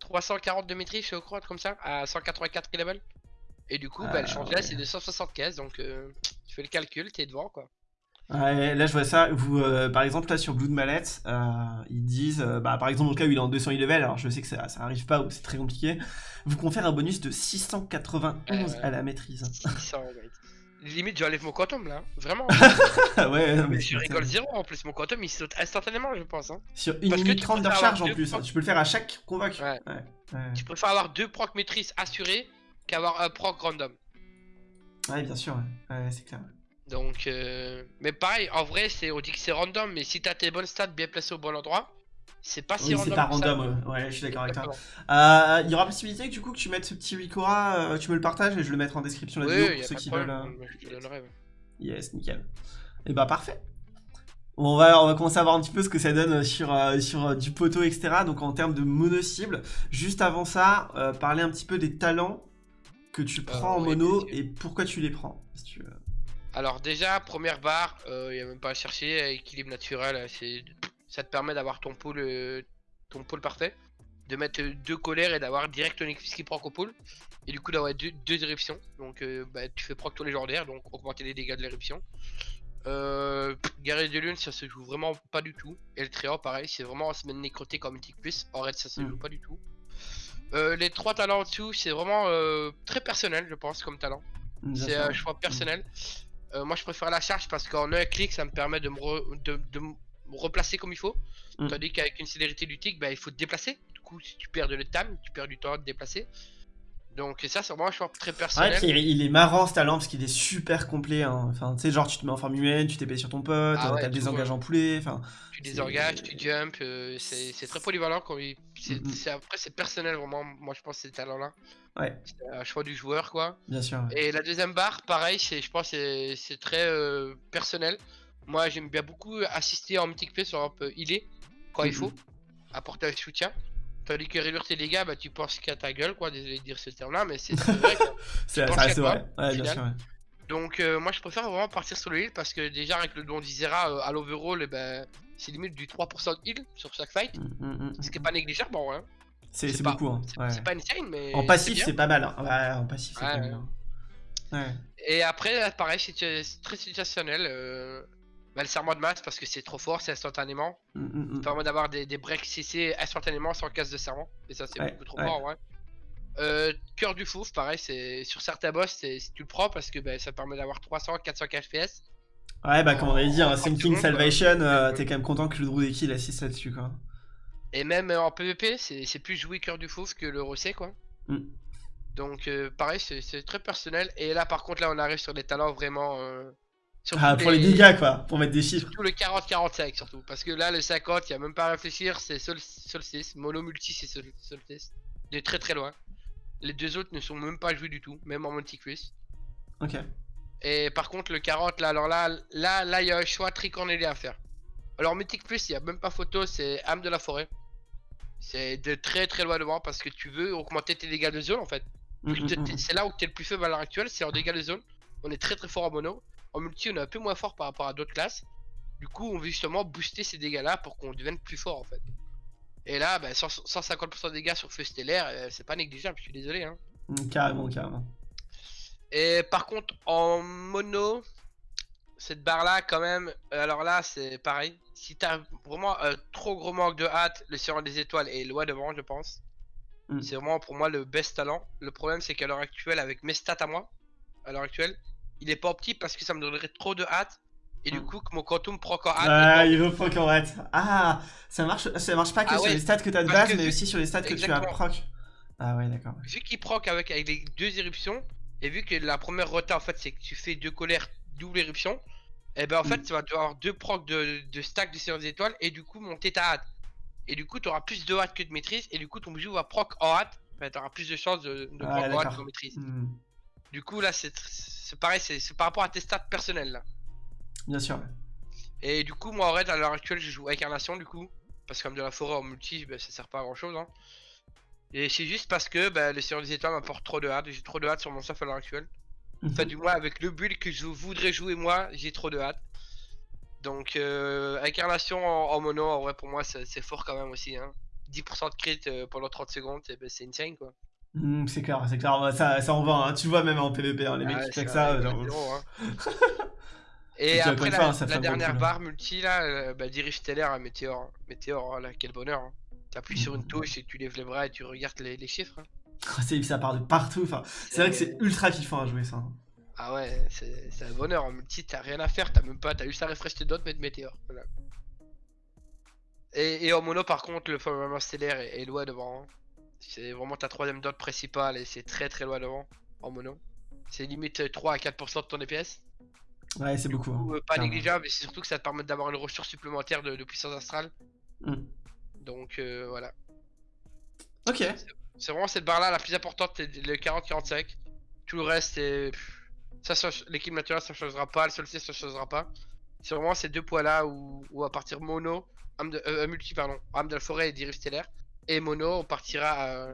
340 de maîtrise, je crois, comme ça, à 184 level. Et du coup, bah, le change là, c'est de 175, donc euh, tu fais le calcul, t'es devant quoi. Ouais, là je vois ça, vous, euh, par exemple là sur Blue de Mallette, euh, ils disent, bah, par exemple dans le cas où il est en 200 level, alors je sais que ça, ça arrive pas ou c'est très compliqué, vous confère un bonus de 691 à la maîtrise. 600, Limite, j'enlève mon quantum là, vraiment. ouais, non, mais je rigole zéro en plus, mon quantum il saute instantanément, je pense. Hein. Sur une minute 30 de recharge en plus, tu peux le faire à chaque convoque. Ouais. Tu préfères avoir deux proc maîtrise assurés qu'avoir un proc random. Ouais, bien sûr, ouais, c'est clair. Donc, euh... mais pareil, en vrai, c'est on dit que c'est random, mais si t'as tes bonnes stats bien placées au bon endroit, c'est pas si oui, c'est pas random, ouais. je suis d'accord avec toi. Euh, il y aura possibilité que du coup que tu mettes ce petit Ricora, tu me le partages et je le mettrai en description de la vidéo pour ceux qui veulent. Je te donnerai, Yes, nickel. Et eh bah parfait. On va, on va commencer à voir un petit peu ce que ça donne sur, sur du poteau, etc. Donc en termes de mono-cible. Juste avant ça, parler un petit peu des talents que tu prends en mono et pourquoi tu les prends. Si tu veux. Alors déjà, première barre, il euh, n'y a même pas à chercher, équilibre naturel, c'est ça te permet d'avoir ton pôle euh, ton pôle parfait, de mettre deux colères et d'avoir direct ton équipe qui proc au pôle, et du coup d'avoir deux, deux éruptions, donc euh, bah, tu fais proc tous les légendaires, donc augmenter les dégâts de l'éruption. Euh, guerrier de lune, ça se joue vraiment pas du tout, et le tréor pareil, c'est vraiment se mettre nécroté comme mythique plus, en raid ça se hmm. joue pas du tout. les trois talents en dessous, c'est vraiment très personnel je pense comme talent. C'est un choix personnel. Euh, moi je préfère la charge parce qu'en un clic ça me permet de me, de, me replacer comme il faut. Mm. Tandis qu'avec une célérité du tic, bah, il faut te déplacer. Du coup, si tu perds de l'étam, tu perds du temps à te déplacer. Donc ça c'est vraiment un choix très personnel. Ouais, il est marrant ce talent parce qu'il est super complet. Hein. Enfin, tu sais, genre tu te mets en forme humaine, tu t'épais sur ton pote, ah t'as désengagé en poulet. Enfin, tu désengages, tu jump, euh, c'est très polyvalent. Quand il... Mm, mm. Après c'est personnel vraiment, moi je pense ces talents-là. Ouais. C'est un choix du joueur quoi. Bien sûr. Et la deuxième barre, pareil, je pense c'est très euh, personnel. Moi j'aime bien beaucoup assister en mythic play sur un peu healer quand il faut, apporter un soutien. Tandis que réduire tes dégâts, bah tu penses qu'à ta gueule, quoi, désolé de dire ce terme-là, mais c'est vrai. c'est vrai, ouais, bien sûr. Donc euh, moi je préfère vraiment partir sur le heal parce que déjà avec le don d'Isera euh, à l'overall, eh ben, c'est limite du 3% de heal sur chaque fight, mm, mm, mm, ce qui est pas négligeable, bon, hein. C'est beaucoup, hein. C'est pas insane, mais. En passif, c'est pas mal, hein. Ouais, en passif, c'est pas mal. Hein. Et après, pareil, c'est très situationnel. Euh... Bah, le serment de masse parce que c'est trop fort, c'est instantanément. Mm, mm, mm. permet d'avoir des, des, breaks CC instantanément sans casse de serment. Et ça, c'est beaucoup trop fort, ouais. Euh, cœur du fouf, pareil, c'est sur certains boss, si tu le prends parce que bah, ça permet d'avoir 300, 400 FPS. Ouais, bah, comme on avait dit, un Sinking Salvation, euh, t'es quand même content que le Drudeki il assiste là-dessus, quoi. Et même euh, en PvP, c'est plus jouer cœur du fouf que le Rosset, quoi. Donc, euh, pareil, c'est très personnel. Et là, par contre, là, on arrive sur des talents vraiment ah, pour les... dégâts, quoi, pour mettre des chiffres. Surtout le 40-45, surtout. Parce que là, le 50, il a même pas à réfléchir, c'est Sol Solstice. Mono multi, c'est Sol Solstice. De très très loin. Les deux autres ne sont même pas joués du tout, même en multi-quiz. Ok. Et par contre, le 40, là, alors là, là, là, il y a un choix tricornélé à faire. Alors, Mythic Plus, il n'y a même pas photo, c'est âme de la forêt. C'est de très très loin devant parce que tu veux augmenter tes dégâts de zone en fait. Mm, mm, mm. C'est là où tu es le plus faible à l'heure actuelle, c'est en dégâts de zone. On est très très fort en mono. En multi, on est un peu moins fort par rapport à d'autres classes. Du coup, on veut justement booster ces dégâts-là pour qu'on devienne plus fort en fait. Et là, 150% bah, de dégâts sur feu stellaire, euh, c'est pas négligeable, je suis désolé. Hein. Mm, carrément, carrément. Et par contre, en mono, cette barre-là, quand même, euh, alors là, c'est pareil. Si t'as vraiment un trop gros manque de hâte, le Seigneur des Étoiles est loin devant, je pense. Mm. C'est vraiment pour moi le best talent. Le problème, c'est qu'à l'heure actuelle, avec mes stats à moi, à l'heure actuelle, il est pas optique parce que ça me donnerait trop de hâte. Et du hmm. coup, que mon quantum proc en hâte. Ah, il veut proc en hâte. Ah, ça marche, ça marche pas que ah sur les stats que t'as de base, mais aussi sur les stats que tu as proc. Ah ouais, d'accord. Vu qu'il proc avec, avec les deux éruptions, et vu que la première rota en fait c'est que tu fais deux colères double éruption, et eh ben en fait hmm. tu vas avoir deux procs de, de stack de séance d'étoiles et du coup monter ta hâte. Et du coup tu auras plus de hâte que de maîtrise, et du coup ton bijou va proc en hâte, enfin, tu auras plus de chances de, de proc en hâte qu'en maîtrise. Hmm. Du coup là c'est c'est pareil, c'est par rapport à tes stats personnels là. Bien sûr. Et du coup, moi en raid à l'heure actuelle, je joue incarnation du coup. Parce que comme de la forêt en multi, bah, ça sert pas à grand chose. Hein. Et c'est juste parce que bah, le Seigneur des Étoiles m'apporte trop de hard. J'ai trop de hard sur mon stuff à l'heure actuelle. Enfin, mhm. du moins, avec le build que je voudrais jouer moi, j'ai trop de hard. Donc, euh, incarnation en, mono, en vrai, pour moi, c'est fort quand même aussi. Hein. 10% de crit euh, pendant 30 secondes, bah, c'est insane quoi. Mmh, c'est clair, c'est clair, ça, ça en va, hein. tu vois même en PvP, hein, les mecs qui font ça. Genre... Hein. Et, après la, dernière barre multi là, euh, bah, dirige stellaire à Météor. Météor, là, quel bonheur. Hein. T'appuies sur une touche et tu lèves les bras et tu regardes les, chiffres. Ah, ça part de partout, enfin, c'est vrai que c'est ultra kiffant à jouer ça. Ah ouais, c'est un bonheur. En multi, t'as rien à faire, t'as même pas, t'as juste à refresh tes dots, mettre Météor. Voilà. Et, et, en mono, par contre, le firmament stellaire est, est loin devant. C'est vraiment ta troisième dot principale et c'est très très loin devant en mono. C'est limite 3 à 4% de ton DPS. Ouais, c'est beaucoup. Hein, euh, pas négligeable, mais c'est surtout que ça te permet d'avoir une ressource supplémentaire de, puissance astrale. Hmm. Donc euh, voilà. Ok. C'est vraiment cette barre là la plus importante, le 40-45. Tout le reste, c'est. L'équipe naturelle ça changera pas, le solstice ça changera pas. C'est vraiment ces deux poids là où, à partir mono, de, euh, multi, pardon, âme de la forêt et dérive stellaire. Et mono, on partira à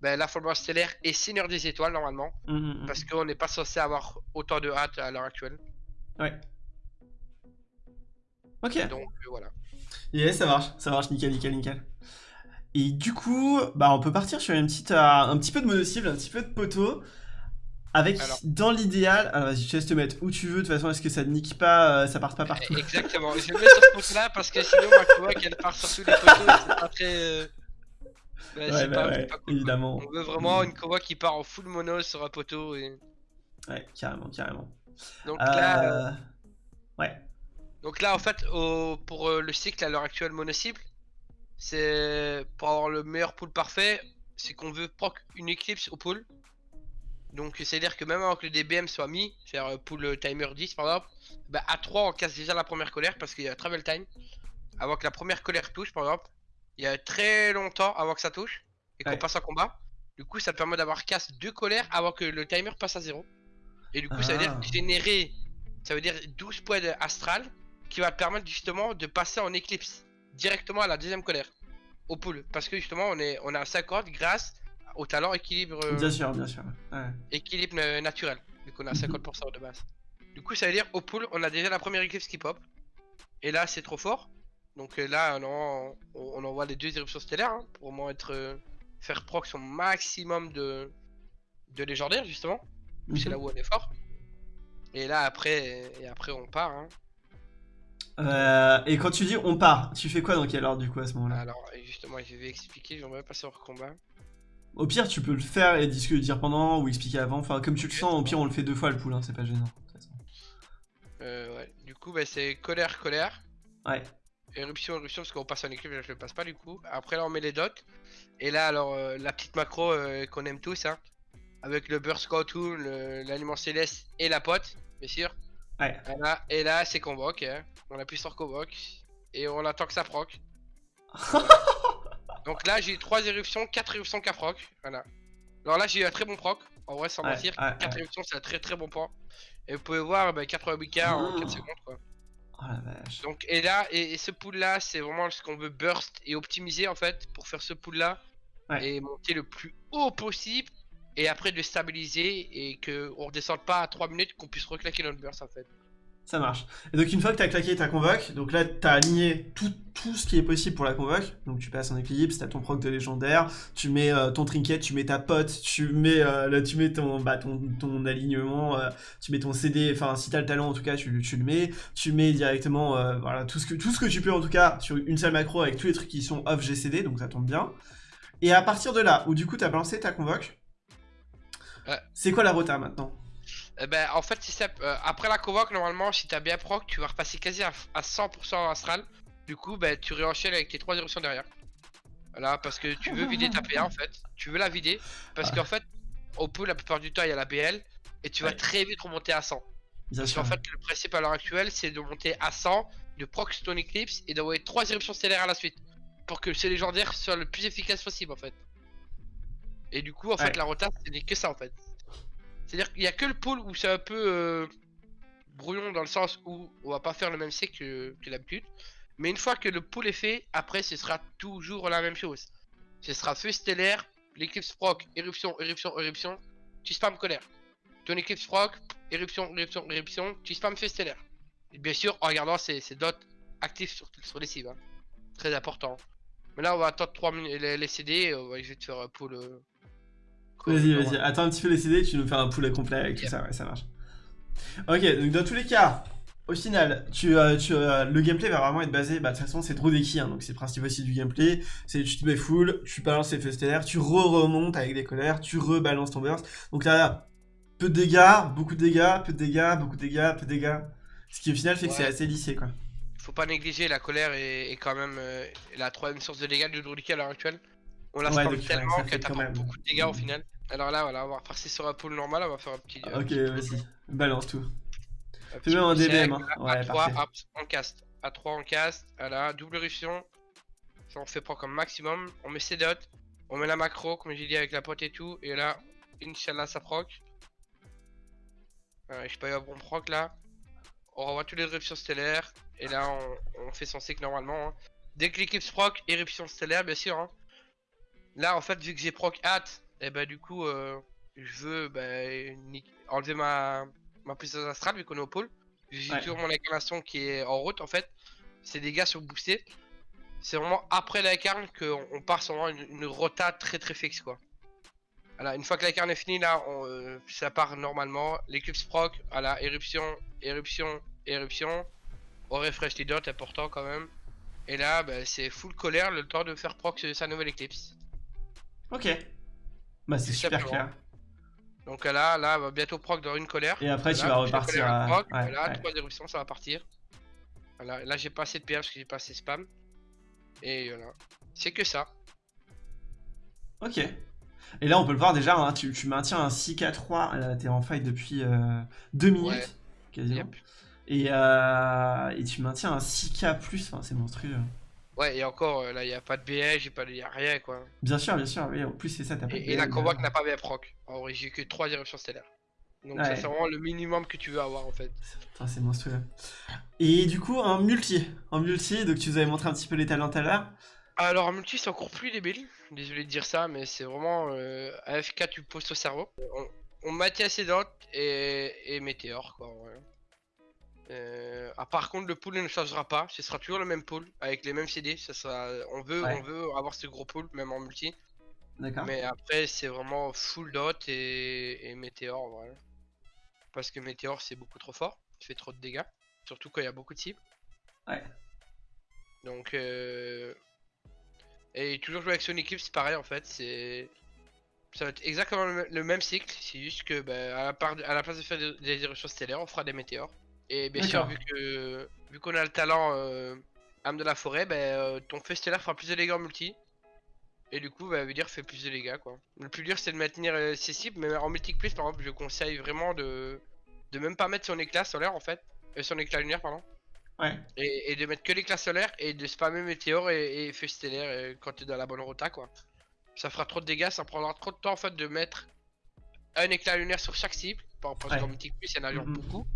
ben, la formation stellaire et Seigneur des étoiles normalement. Mmh, mmh, mmh. Parce qu'on n'est pas censé avoir autant de hâte à l'heure actuelle. Ouais. Ok. Donc euh, voilà. Yeah, ça marche, ça marche, nickel, nickel, nickel. Et du coup, bah on peut partir sur une petite, euh, un petit peu de mono-cible, un petit peu de poteau. Avec, dans l'idéal, alors vas-y, je te laisse te mettre où tu veux, de toute façon, est-ce que ça ne nique pas, euh, ça part pas partout? Exactement, je vais mettre sur ce point-là parce que sinon, ma covoque qu'elle part sur tous les poteaux, c'est pas très... ouais, bah ouais, évidemment. On veut vraiment une covoque qui part en full mono sur un poteau et... Ouais, carrément, carrément. Donc là... Ouais. Donc là, en fait, pour euh, le cycle à l'heure actuelle mono-cible, c'est pour avoir le meilleur pool parfait, c'est qu'on veut proc une éclipse au pool. Donc c'est-à-dire que même avant que le DBM soit mis, faire euh, pool timer 10 par exemple, bah à 3 on casse déjà la première colère parce qu'il y a travel time. Avant que la première colère touche par exemple, il y a très longtemps avant que ça touche et qu'on passe en combat. Du coup ça permet d'avoir casse deux colères avant que le timer passe à 0. Et du coup ça veut dire ah. générer, ça veut dire 12 points astral qui va permettre justement de passer en éclipse directement à la deuxième colère au pool. Parce que justement on est on a 50 grâce au talent équilibre euh, bien sûr bien sûr. Équilibre naturel vu qu'on a 50% de base. Du coup ça veut dire au pool on a déjà la première éclipse qui pop. Et là c'est trop fort donc euh, là on, on, envoie les deux éruptions stellaires hein, pour au moins être euh, faire proc son maximum de de légendaire justement c'est là mhm. où on est fort et là après et après on part hein. Euh, et quand tu dis on part, tu fais quoi dans quel ordre du coup à ce moment-là? Alors justement, je vais expliquer, j'aimerais passer hors combat. Au pire, tu peux le faire et dire pendant ou expliquer avant. Enfin, comme tu le sens, au pire, on le fait deux fois le pool, hein, c'est pas gênant. Euh, ouais. Du coup, bah, c'est colère, colère. Ouais. Éruption, éruption, parce qu'on passe en équipe, je le passe pas du coup. Après, là, on met les dots. Et là, alors, euh, la petite macro euh, qu'on aime tous, hein, avec le Burst Cartoon, l'aliment céleste et la pote, bien sûr. Ouais. et là, c'est convoque. Hein. On appuie sur convoque. Et on attend que ça proc. Donc là, j'ai 3 éruptions, 4 éruptions qu'à proc. Voilà. Alors là, j'ai eu un très bon proc. En vrai, sans mentir. 4 éruptions, c'est un très très bon point. Et vous pouvez voir, bah, 88k en 4 secondes. Quoi. Oh la vache. Donc, et là, et, ce pool là, c'est vraiment ce qu'on veut burst et optimiser en fait pour faire ce pool là. Et monter le plus haut possible et après de stabiliser et que on redescende pas à 3 minutes qu'on puisse reclaquer notre burst en fait. Ça marche. Et donc une fois que tu as claqué ta convoque, donc là tu as aligné tout, tout, ce qui est possible pour la convoque. Donc tu passes en équilibre, tu as ton proc de légendaire, tu mets euh, ton trinket, tu mets ta pote, tu mets, euh, là, tu mets ton, bah, ton, ton alignement, euh, tu mets ton CD, enfin si tu as le talent en tout cas tu, tu le mets, tu mets directement voilà, tout, ce que, tout ce que tu peux en tout cas sur une seule macro avec tous les trucs qui sont off GCD, donc ça tombe bien. Et à partir de là, où du coup tu as balancé ta convoque, c'est quoi la rota maintenant? Eh ben, en fait, si euh, après la convoque, normalement, si t'as bien proc, tu vas repasser quasi à, 100% astral. Du coup, ben, tu réenchaînes avec tes 3 éruptions derrière. Voilà, parce que tu veux vider ta PA en fait. Tu veux la vider. Parce qu'en fait, au peu, la plupart du temps, il y a la BL. Et tu vas très vite remonter à 100. parce qu'en fait, le principe à l'heure actuelle, c'est de monter à 100, de proc Stone Eclipse et d'envoyer 3 éruptions stellaires à la suite. Pour que ce légendaire soit le plus efficace possible en fait. Et du coup, en fait, la rota, ce n'est que ça en fait. C'est-à-dire qu'il n'y a que le pôle où c'est un peu euh, brouillon dans le sens où on va pas faire le même cycle que, que d'habitude. Mais une fois que le pôle est fait, après ce sera toujours la même chose. Ce sera feu stellaire, l'éclipse proc, éruption, éruption, éruption, tu spam colère. Ton éclipse proc, éruption, éruption, éruption, tu spam feu stellaire. Bien sûr en regardant ces, dots actifs sur, les cibles. Hein. Très important. Mais là on va attendre 3 minutes les, CD, on va, vais te faire un pôle... Vas-y, vas-y. Attends un petit peu les CD, tu nous fais un poulet complet avec tout ça, ouais, ça marche. Ok, donc dans tous les cas, au final, tu, euh, tu euh, le gameplay va vraiment être basé, bah de toute façon c'est trop hein, donc c'est le principe aussi du gameplay, c'est tu te mets full, tu balances les feux stellaires, tu re-remontes avec des colères, tu rebalances ton burst, donc là, peu de dégâts, beaucoup de dégâts, peu de dégâts, beaucoup de dégâts, peu de dégâts, ce qui au final fait que c'est assez lissé quoi. Faut pas négliger, la colère est, quand même euh, la troisième source de dégâts du Druidika à l'heure actuelle. On la ouais, tellement que t'as beaucoup de dégâts au final. Alors là, voilà, on va repasser sur un pool normal, on va faire un petit. ok, vas-y, balance tout. Fais même un DBM. Hein. Ouais, à 3, on cast. À 3, on cast. Voilà, double éruption. on fait proc comme maximum, on met ses dots, on met la macro, comme j'ai dit avec la pote et tout, et là, Inch'Allah ça proc. je pas eu un bon proc là. On revoit tous les éruptions stellaires, et là on, fait son cycle normalement. Hein. Dès que l'équipe proc, éruption stellaire bien sûr. Hein. Là en fait vu que j'ai proc hâte, et bah du coup euh, je veux bah, enlever ma, ma puissance astrale vu qu'on est au pôle. J'ai toujours mon incarnation qui est en route en fait. Ces dégâts sont boostés. C'est vraiment après la carne qu'on part sur une, une, rota très très fixe quoi. Voilà, une fois que la carne est finie là, on, euh, ça part normalement. L'éclipse proc, voilà, éruption, éruption, éruption. On refresh les dots, important quand même. Et là, bah, c'est full colère, le temps de faire proc sa nouvelle éclipse. Ok. Bah c'est super clair. Donc là, là, va bientôt proc dans une colère. Et après, tu vas repartir. À... Proc, voilà, trois éruptions, ça va partir. Voilà, là, j'ai pas assez de PH parce que j'ai pas assez de spam. Et voilà. C'est que ça. Ok. Et là, on peut le voir déjà, hein, tu, maintiens un 6K3, t'es en fight depuis 2 euh, minutes, quasiment. Et, euh, et, tu maintiens un 6K+, enfin, c'est monstrueux. Ouais, et encore, euh, là, il n'y a pas de BH, il n'y a, rien, quoi. Bien sûr, bien sûr, oui, en plus, c'est ça, t'as pas Et, et la Convoque n'a pas BF proc. En vrai, j'ai que 3 éruptions stellaires. Donc, ça, c'est vraiment le minimum que tu veux avoir, en fait. C'est monstrueux. Et du coup, un multi. Un multi, donc tu nous avais montré un petit peu les talents tout à l'heure. Alors, un multi, c'est encore plus débile. Désolé de dire ça, mais c'est vraiment. Euh, AFK, tu poses au cerveau. On, on Mathias et, et Météor, quoi. Euh, ah, par contre, le pool ne changera pas. Ce sera toujours le même pool avec les mêmes CD. Ça sera... on, veut, on veut avoir ce gros pool, même en multi. D'accord. Mais après, c'est vraiment full dot et, et Météor, voilà. Parce que Météor, c'est beaucoup trop fort. Il fait trop de dégâts. Surtout quand il y a beaucoup de cibles. Ouais. Donc, euh... et toujours jouer avec son équipe, c'est pareil en fait. C'est ça va être exactement le même cycle. C'est juste que bah, à, la part... à la place de faire des éruptions stellaires, on fera des météores. Et bien sûr, vu que vu qu'on a le talent euh, âme de la forêt, bah, ton feu stellaire fera plus de dégâts en multi. Et du coup, bah, veut dire fait plus de dégâts quoi. Le plus dur c'est de maintenir euh, ses cibles, mais en multi plus par exemple, je conseille vraiment de de même pas mettre son éclat solaire en fait, euh, son éclat lunaire pardon. Ouais. Et, de mettre que l'éclat solaire et de spammer météore et, et feu stellaire quand tu es dans la bonne rota quoi. Ça fera trop de dégâts, ça prendra trop de temps en fait de mettre un éclat lunaire sur chaque cible. Parce qu'en mythique plus, il y en a mm-hmm. beaucoup.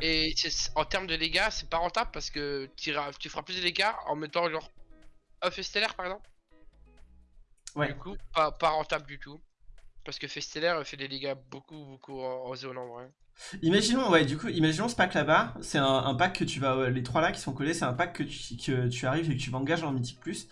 Et en termes de dégâts, c'est pas rentable parce que tu feras plus de dégâts en mettant genre un feu stellaire par exemple. Ouais. Du coup, pas, pas rentable du tout. Parce que feu stellaire fait des dégâts beaucoup, beaucoup en, zone en vrai. Imaginons, ouais, du coup, imaginons ce pack là-bas, c'est un, pack que tu vas, les trois là qui sont collés, c'est un pack que tu, que tu arrives et que tu vas engager en Mythique Plus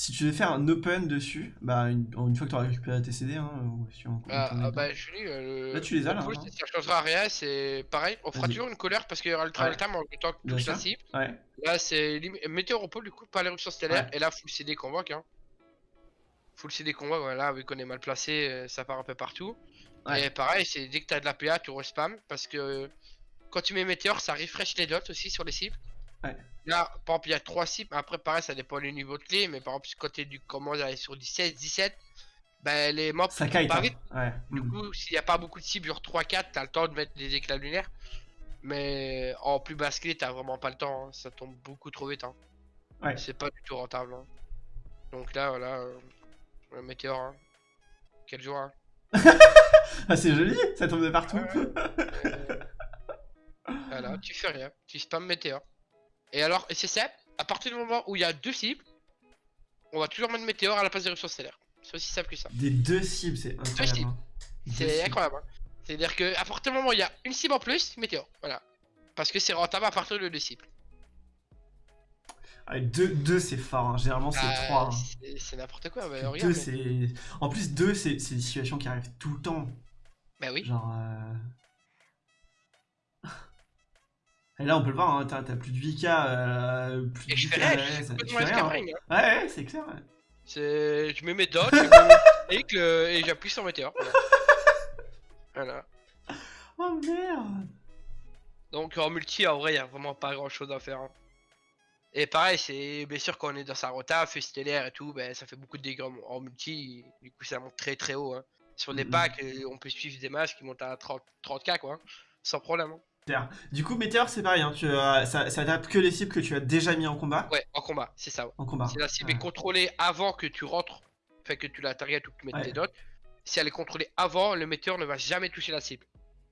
si tu veux faire un open dessus, bah une, fois que tu auras récupéré tes CD, hein, ou si on, ah, ah bah je euh, là tu les as là. Hein. ça changera rien, c'est pareil, on fera toujours une colère parce qu'il y aura le travel time en même temps que touche la cible. Ouais. Là c'est météoropole du coup, pas l'éruption stellaire, et là full CD convoque. Hein. Full CD convoque, voilà, vu qu'on est mal placé, euh, ça part un peu partout. Et pareil, c'est dès que t'as de la PA, tu respam parce que quand tu mets météore, ça refresh les dots aussi sur les cibles. Ouais. Là, par exemple, il y a 3 cibles. Après, pareil, ça dépend du niveau de clé. Mais par exemple, quand tu commences à aller sur 17, 17, ben les mobs ça pas hein. vite. Du mm. coup, s'il n'y a pas beaucoup de cibles, genre 3-4, t'as le temps de mettre des éclats lunaires. Mais en plus basse clé, t'as vraiment pas le temps. Hein. Ça tombe beaucoup trop vite. Hein. Ouais. C'est pas du tout rentable. Hein. Donc là, voilà. Euh, le météore. Hein. Quel jour. Hein. ah, c'est joli, ça tombe de partout. voilà, tu fais rien. Tu spam météore. Et alors, et c'est ça, à partir du moment où il y a deux cibles, on va toujours mettre météore à la place d'éruption stellaire. C'est aussi simple que ça. Des deux cibles, c'est incroyable. Hein. C'est incroyable. Hein. C'est-à-dire que à partir du moment où il y a une cible en plus, météore. Voilà. Parce que c'est rentable à partir de deux cibles. Ah, deux, deux c'est fort, hein. généralement c'est bah, trois. C'est n'importe quoi, bah, deux, c'est... En plus, deux, c'est des situations qui arrivent tout le temps. Bah oui. Genre... Euh... Et là, on peut le voir, hein, t'as plus de VK, euh, plus de VK à l'aise. Ouais, ouais c'est clair. C'est... Je mets mes dots, je mets et j'appuie sur météore. Voilà. Oh merde Donc en multi, en vrai, y a vraiment pas grand chose à faire. Hein. Et pareil, c'est bien sûr quand on est dans sa rota, fait stellaire et tout, ben, ça fait beaucoup de dégâts en multi, du coup ça monte très très haut. Hein. Sur des packs, euh, on peut suivre des matchs qui montent à 30, 30k quoi, sans problème. Hein. Du coup, Météor, c'est pareil, hein, tu, ça, ça tape que les cibles que tu as déjà mis en combat Ouais, en combat, c'est ça. En combat. Si la cible est contrôlée avant que tu rentres, fait que tu la target ou que tu mettes tes dots, si elle est contrôlée avant, le metteur ne va jamais toucher la cible.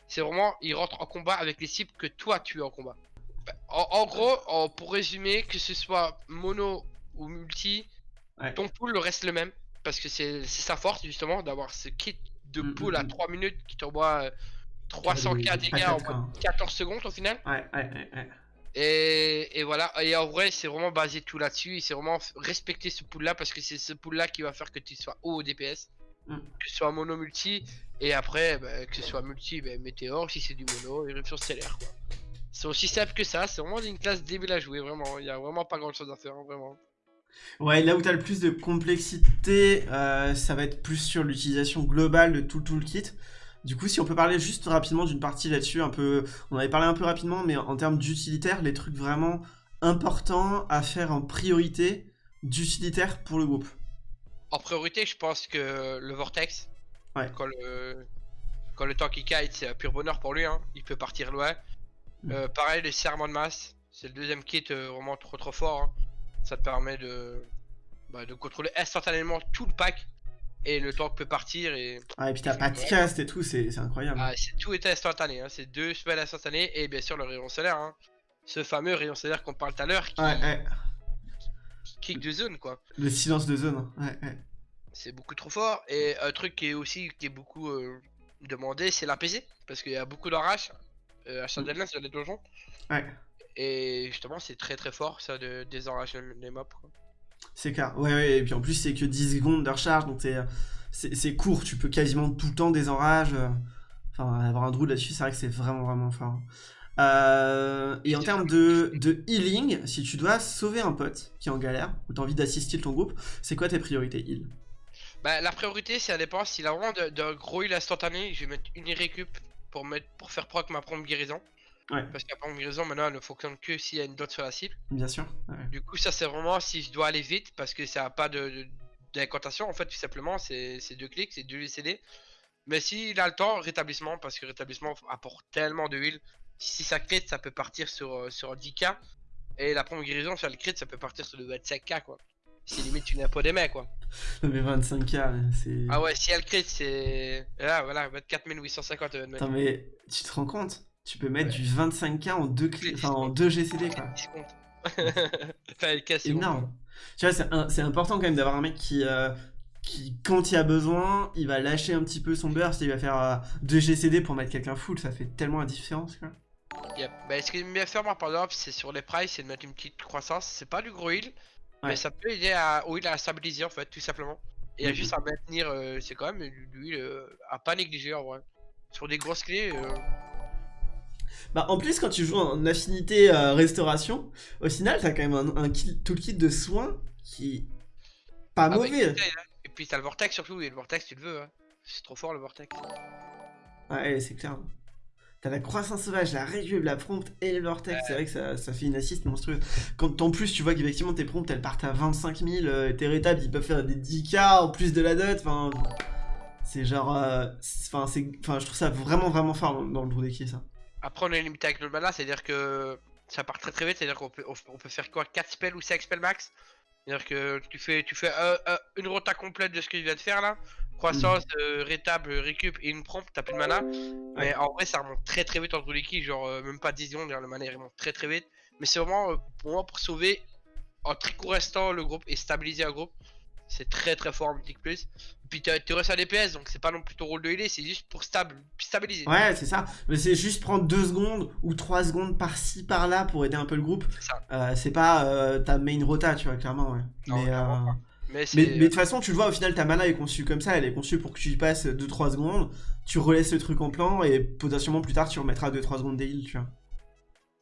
C'est vraiment, il rentre en combat avec les cibles que toi tu es en combat. En, gros, pour résumer, que ce soit mono ou multi, ton pool reste le même. Parce que c'est sa force justement d'avoir ce kit de mm, pool à 3 mm, mm. minutes qui t'envoie 300k euh, dégâts en 14 secondes au final. Ouais, ouais, ouais. Et, et, voilà, et en vrai, c'est vraiment basé tout là-dessus. C'est vraiment respecter ce pool là parce que c'est ce pool là qui va faire que tu sois haut au DPS. Que ce soit mono multi, et après, bah, que ce soit multi, bah, météore si c'est du mono, éruption stellaire quoi. C'est aussi simple que ça, c'est vraiment une classe débile à jouer, vraiment. Il y a vraiment pas grand chose à faire, hein, vraiment. Ouais, là où tu as le plus de complexité, euh, ça va être plus sur l'utilisation globale de tout le toolkit. Du coup, si on peut parler juste rapidement d'une partie là-dessus, un peu, on avait parlé un peu rapidement, mais en termes d'utilitaire, les trucs vraiment importants à faire en priorité d'utilitaire pour le groupe. En priorité, je pense que le Vortex, ouais. quand, le, quand le qui kite, c'est pur bonheur pour lui, hein. il peut partir loin. Mm. Euh, pareil, les serments de masse, c'est le deuxième kit euh, vraiment trop trop fort. Hein. Ça te permet de, bah, de contrôler instantanément tout le pack et le tank peut partir. Et, ah, et puis t'as pas de cast et tout, c'est incroyable. Ah, tout est instantané, hein. c'est deux spells instantanés et bien sûr le rayon solaire. Hein. Ce fameux rayon solaire qu'on parle tout à l'heure qui, ouais, kick de zone quoi. Le silence de zone, ouais, ouais. C'est beaucoup trop fort. Et un truc qui est aussi qui est beaucoup euh, demandé, c'est l'APC. Parce qu'il y a beaucoup d'orage euh, à Chandelier sur les donjons. Ouais. Et justement, c'est très très fort ça de désenrager les mobs. C'est clair, ouais, ouais, et puis en plus, c'est que 10 secondes de recharge, donc c'est court, tu peux quasiment tout le temps désenrage. Euh, enfin, avoir un druid là-dessus, c'est vrai que c'est vraiment vraiment fort. Euh, et en termes de, de, healing, si tu dois sauver un pote qui est en galère, ou tu as envie d'assister ton groupe, c'est quoi tes priorités heal? Bah la priorité, ça dépend, s'il a vraiment de, gros heal instantané, je vais mettre une récup pour, mettre, pour faire proc ma prompt guérison. Parce que la prompt guérison, maintenant, elle ne fonctionne que s'il y a une dot sur la cible. Bien sûr. Du coup, ça c'est vraiment si je dois aller vite, parce que ça n'a pas de d'incantation, en fait, tout simplement, c'est deux clics, c'est deux CD. Mais s'il a le temps, rétablissement, parce que rétablissement apporte tellement de heal. Si ça crit, ça peut partir sur, euh, sur 10k. Et la prompt guérison, sur le crit, ça peut partir sur le 25k, quoi. C'est limite tu n'as pas des mecs, quoi. mais 25k, c'est. Ah ouais, si elle crit, c'est. Là, voilà, 24 850 euh, Attends, mais tu te rends compte? Tu peux mettre du 25k en 2 enfin, en 2 GCD, quoi. c'est énorme. Tu vois, c'est important quand même d'avoir un mec qui, euh, qui, quand il a besoin, il va lâcher un petit peu son burst et il va faire 2 GCD pour mettre quelqu'un full. Ça fait tellement la différence, quoi. Bah, ce qui me bien faire, moi, par exemple, c'est sur les prices, c'est de mettre une petite croissance. C'est pas du gros heal, mais ça peut aider à, au heal à stabiliser, en fait, tout simplement. Et à mhm. juste à maintenir, euh, c'est quand même du heal euh, à pas négliger, en vrai. Sur des grosses clés. Euh. Bah, en plus, quand tu joues en affinité restauration, au final, t'as quand même un, un toolkit de soins qui pas ah, bah, mauvais. et puis t'as le vortex surtout, et le vortex, tu le veux. Hein. C'est trop fort le vortex. Ouais, c'est clair. T'as la croissance sauvage, la récup, la prompte et le vortex. C'est vrai que ça, ça, fait une assist monstrueuse. Quand en plus tu vois qu'effectivement tes promptes elles partent à 25 000, euh, tes rétables ils peuvent faire des 10k en plus de la dot. Enfin, c'est genre. Euh, enfin, je trouve ça vraiment vraiment fort dans, le le est ça. Après, on est limité avec notre mana, c'est-à-dire que ça part très très vite. C'est-à-dire qu'on peut, on peut faire quoi 4 spells ou 5 spells max? C'est-à-dire que tu fais, tu fais euh, une rota complète de ce que je viens de faire là croissance, mm. euh, rétable, récup et une prompt, t'as plus de mana. Mais en vrai, ça remonte très très vite entre les kills, genre euh, même pas 10 secondes, le mana il remonte très très vite. Mais c'est vraiment euh, pour moi pour sauver en très court instant le groupe et stabiliser un groupe. C'est très très fort en Plus. Puis tu restes à DPS, donc c'est pas non plus ton rôle de healer, c'est juste pour stable, stabiliser. Ouais, c'est ça. Mais c'est juste prendre 2 secondes ou 3 secondes par-ci par-là pour aider un peu le groupe. C'est pas ta main rota, tu vois, clairement, ouais. Mais, mais, de toute façon, tu le vois, au final, ta mana est conçue comme ça. Elle est conçue pour que tu y passes 2-3 secondes, tu relaisses le truc en plan, et potentiellement plus tard, tu remettras 2-3 secondes d'heal, tu vois.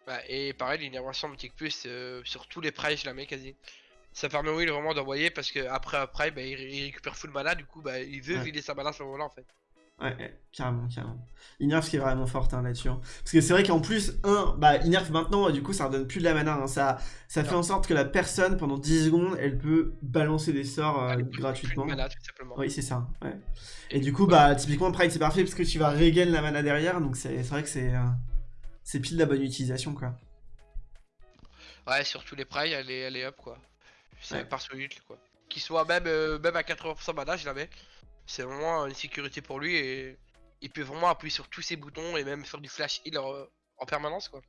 Bah, et pareil, l'innervation Mythic Plus, euh, sur tous les prides, je la mets quasi. Ça permet Will vraiment d'envoyer parce que après après bah, il, récupère full mana, du coup, bah, il veut vider sa mana à ce moment-là en fait. Ouais, carrément, carrément. Inerf qui est vraiment forte hein, là-dessus. Hein. Parce que c'est vrai qu'en plus, un, bah Inerf maintenant, du coup, ça redonne plus de la mana. Hein. Ça, ça fait en sorte que la personne, pendant 10 secondes, elle peut balancer des sorts euh, gratuitement. oui, c'est ça. Ouais. Et, du coup, bah typiquement, Pride c'est parfait parce que tu vas regain la mana derrière. Donc c'est vrai que c'est euh, pile la bonne utilisation quoi. Ouais, surtout les prailles, elle est, elle est up quoi. C'est par solide quoi. Qu'il soit même, euh, même à 80% mana, je l'avais. C'est vraiment une sécurité pour lui et il peut vraiment appuyer sur tous ses boutons et même faire du flash heal en, permanence quoi.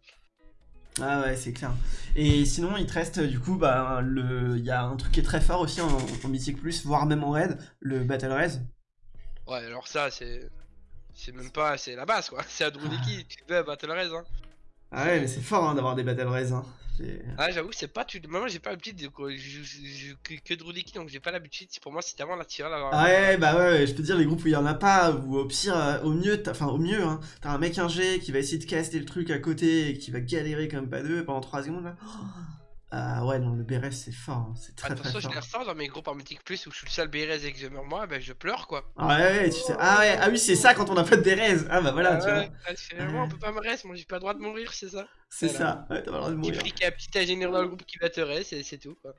Ah ouais, c'est clair. Et sinon, il te reste du coup, bah, le... il y a un truc qui est très fort aussi en, en Mythic Plus, voire même en raid, le Battle Raise. Ouais, alors ça, c'est. C'est même pas. C'est la base quoi. C'est à Druniki, tu veux Battle Raise. Hein. Ah ouais, mais c'est fort hein, d'avoir des Battle Raise. Hein. Ah, j'avoue, c'est pas. Tu... Moi, j'ai pas l'habitude de. Je, je, que, que Druniki, donc j'ai pas l'habitude. Pour moi, c'est vraiment la tirée là. Ah ouais, bah ouais, je peux dire, les groupes où il y en a pas, ou au pire, euh, au mieux, enfin au mieux, hein, t'as un mec ingé qui va essayer de caster le truc à côté et qui va galérer comme pas deux pendant 3 secondes là. Ah ouais, non, le BRS c'est fort, hein, c'est très très fort. je ressens dans mes groupes en Mythic Plus où je suis le seul BRS et que je meurs moi, ben je pleure quoi. Ah ouais, tu sais. Ah ouais, ah oui, c'est ça quand on a pas de BRS. Ah bah voilà, ah tu vois. Ah, finalement, on peut pas me reste, moi j'ai pas le droit de mourir, c'est ça. C'est ça, ouais, t'as pas le droit de mourir. A un petit ingénieur dans le groupe qui va te reste et c'est tout quoi.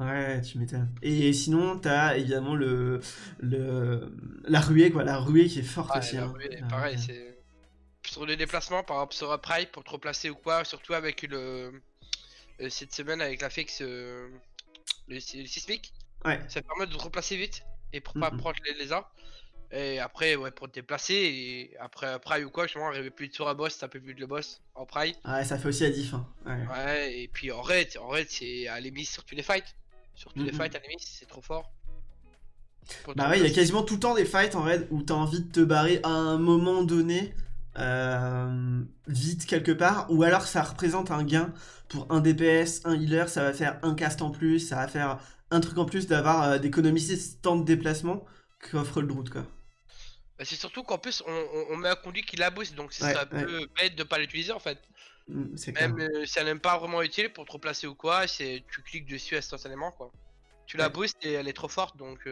Ouais, tu m'étonnes. Et sinon, t'as évidemment le, le. La ruée quoi, la ruée qui est forte aussi. La hein. ruée, pareil, c'est. Sur les déplacements, par exemple sur Pride pour te replacer ou quoi, surtout avec le euh, cette semaine avec la FX, euh, le, sismique. Ouais. Ça permet de te replacer vite et pour pas prendre les lézards. Et après, ouais, pour te déplacer, et après Pride ou quoi, justement, arriver plus de sur un boss, taper plus de le boss en Pride. Ouais, ça fait aussi la diff. Hein. Ouais. et puis en raid, en raid, c'est à l'émis sur tous les fights. Sur tous les fights à l'émis, c'est trop fort. bah ouais, il y a quasiment tout le temps des fights en raid où t'as envie de te barrer à un moment donné euh, vite quelque part, ou alors ça représente un gain pour un DPS, un healer, ça va faire un cast en plus, ça va faire un truc en plus d'avoir euh, d'économiser ce temps de déplacement qu'offre le Druid quoi. Bah, c'est surtout qu'en plus on, met un conduit qui la boost, donc c'est ça peut bête de pas l'utiliser en fait. Mm, Même euh, si elle n'est pas vraiment utile pour te replacer ou quoi, c'est tu cliques dessus instantanément quoi. Tu la boostes et elle est trop forte donc.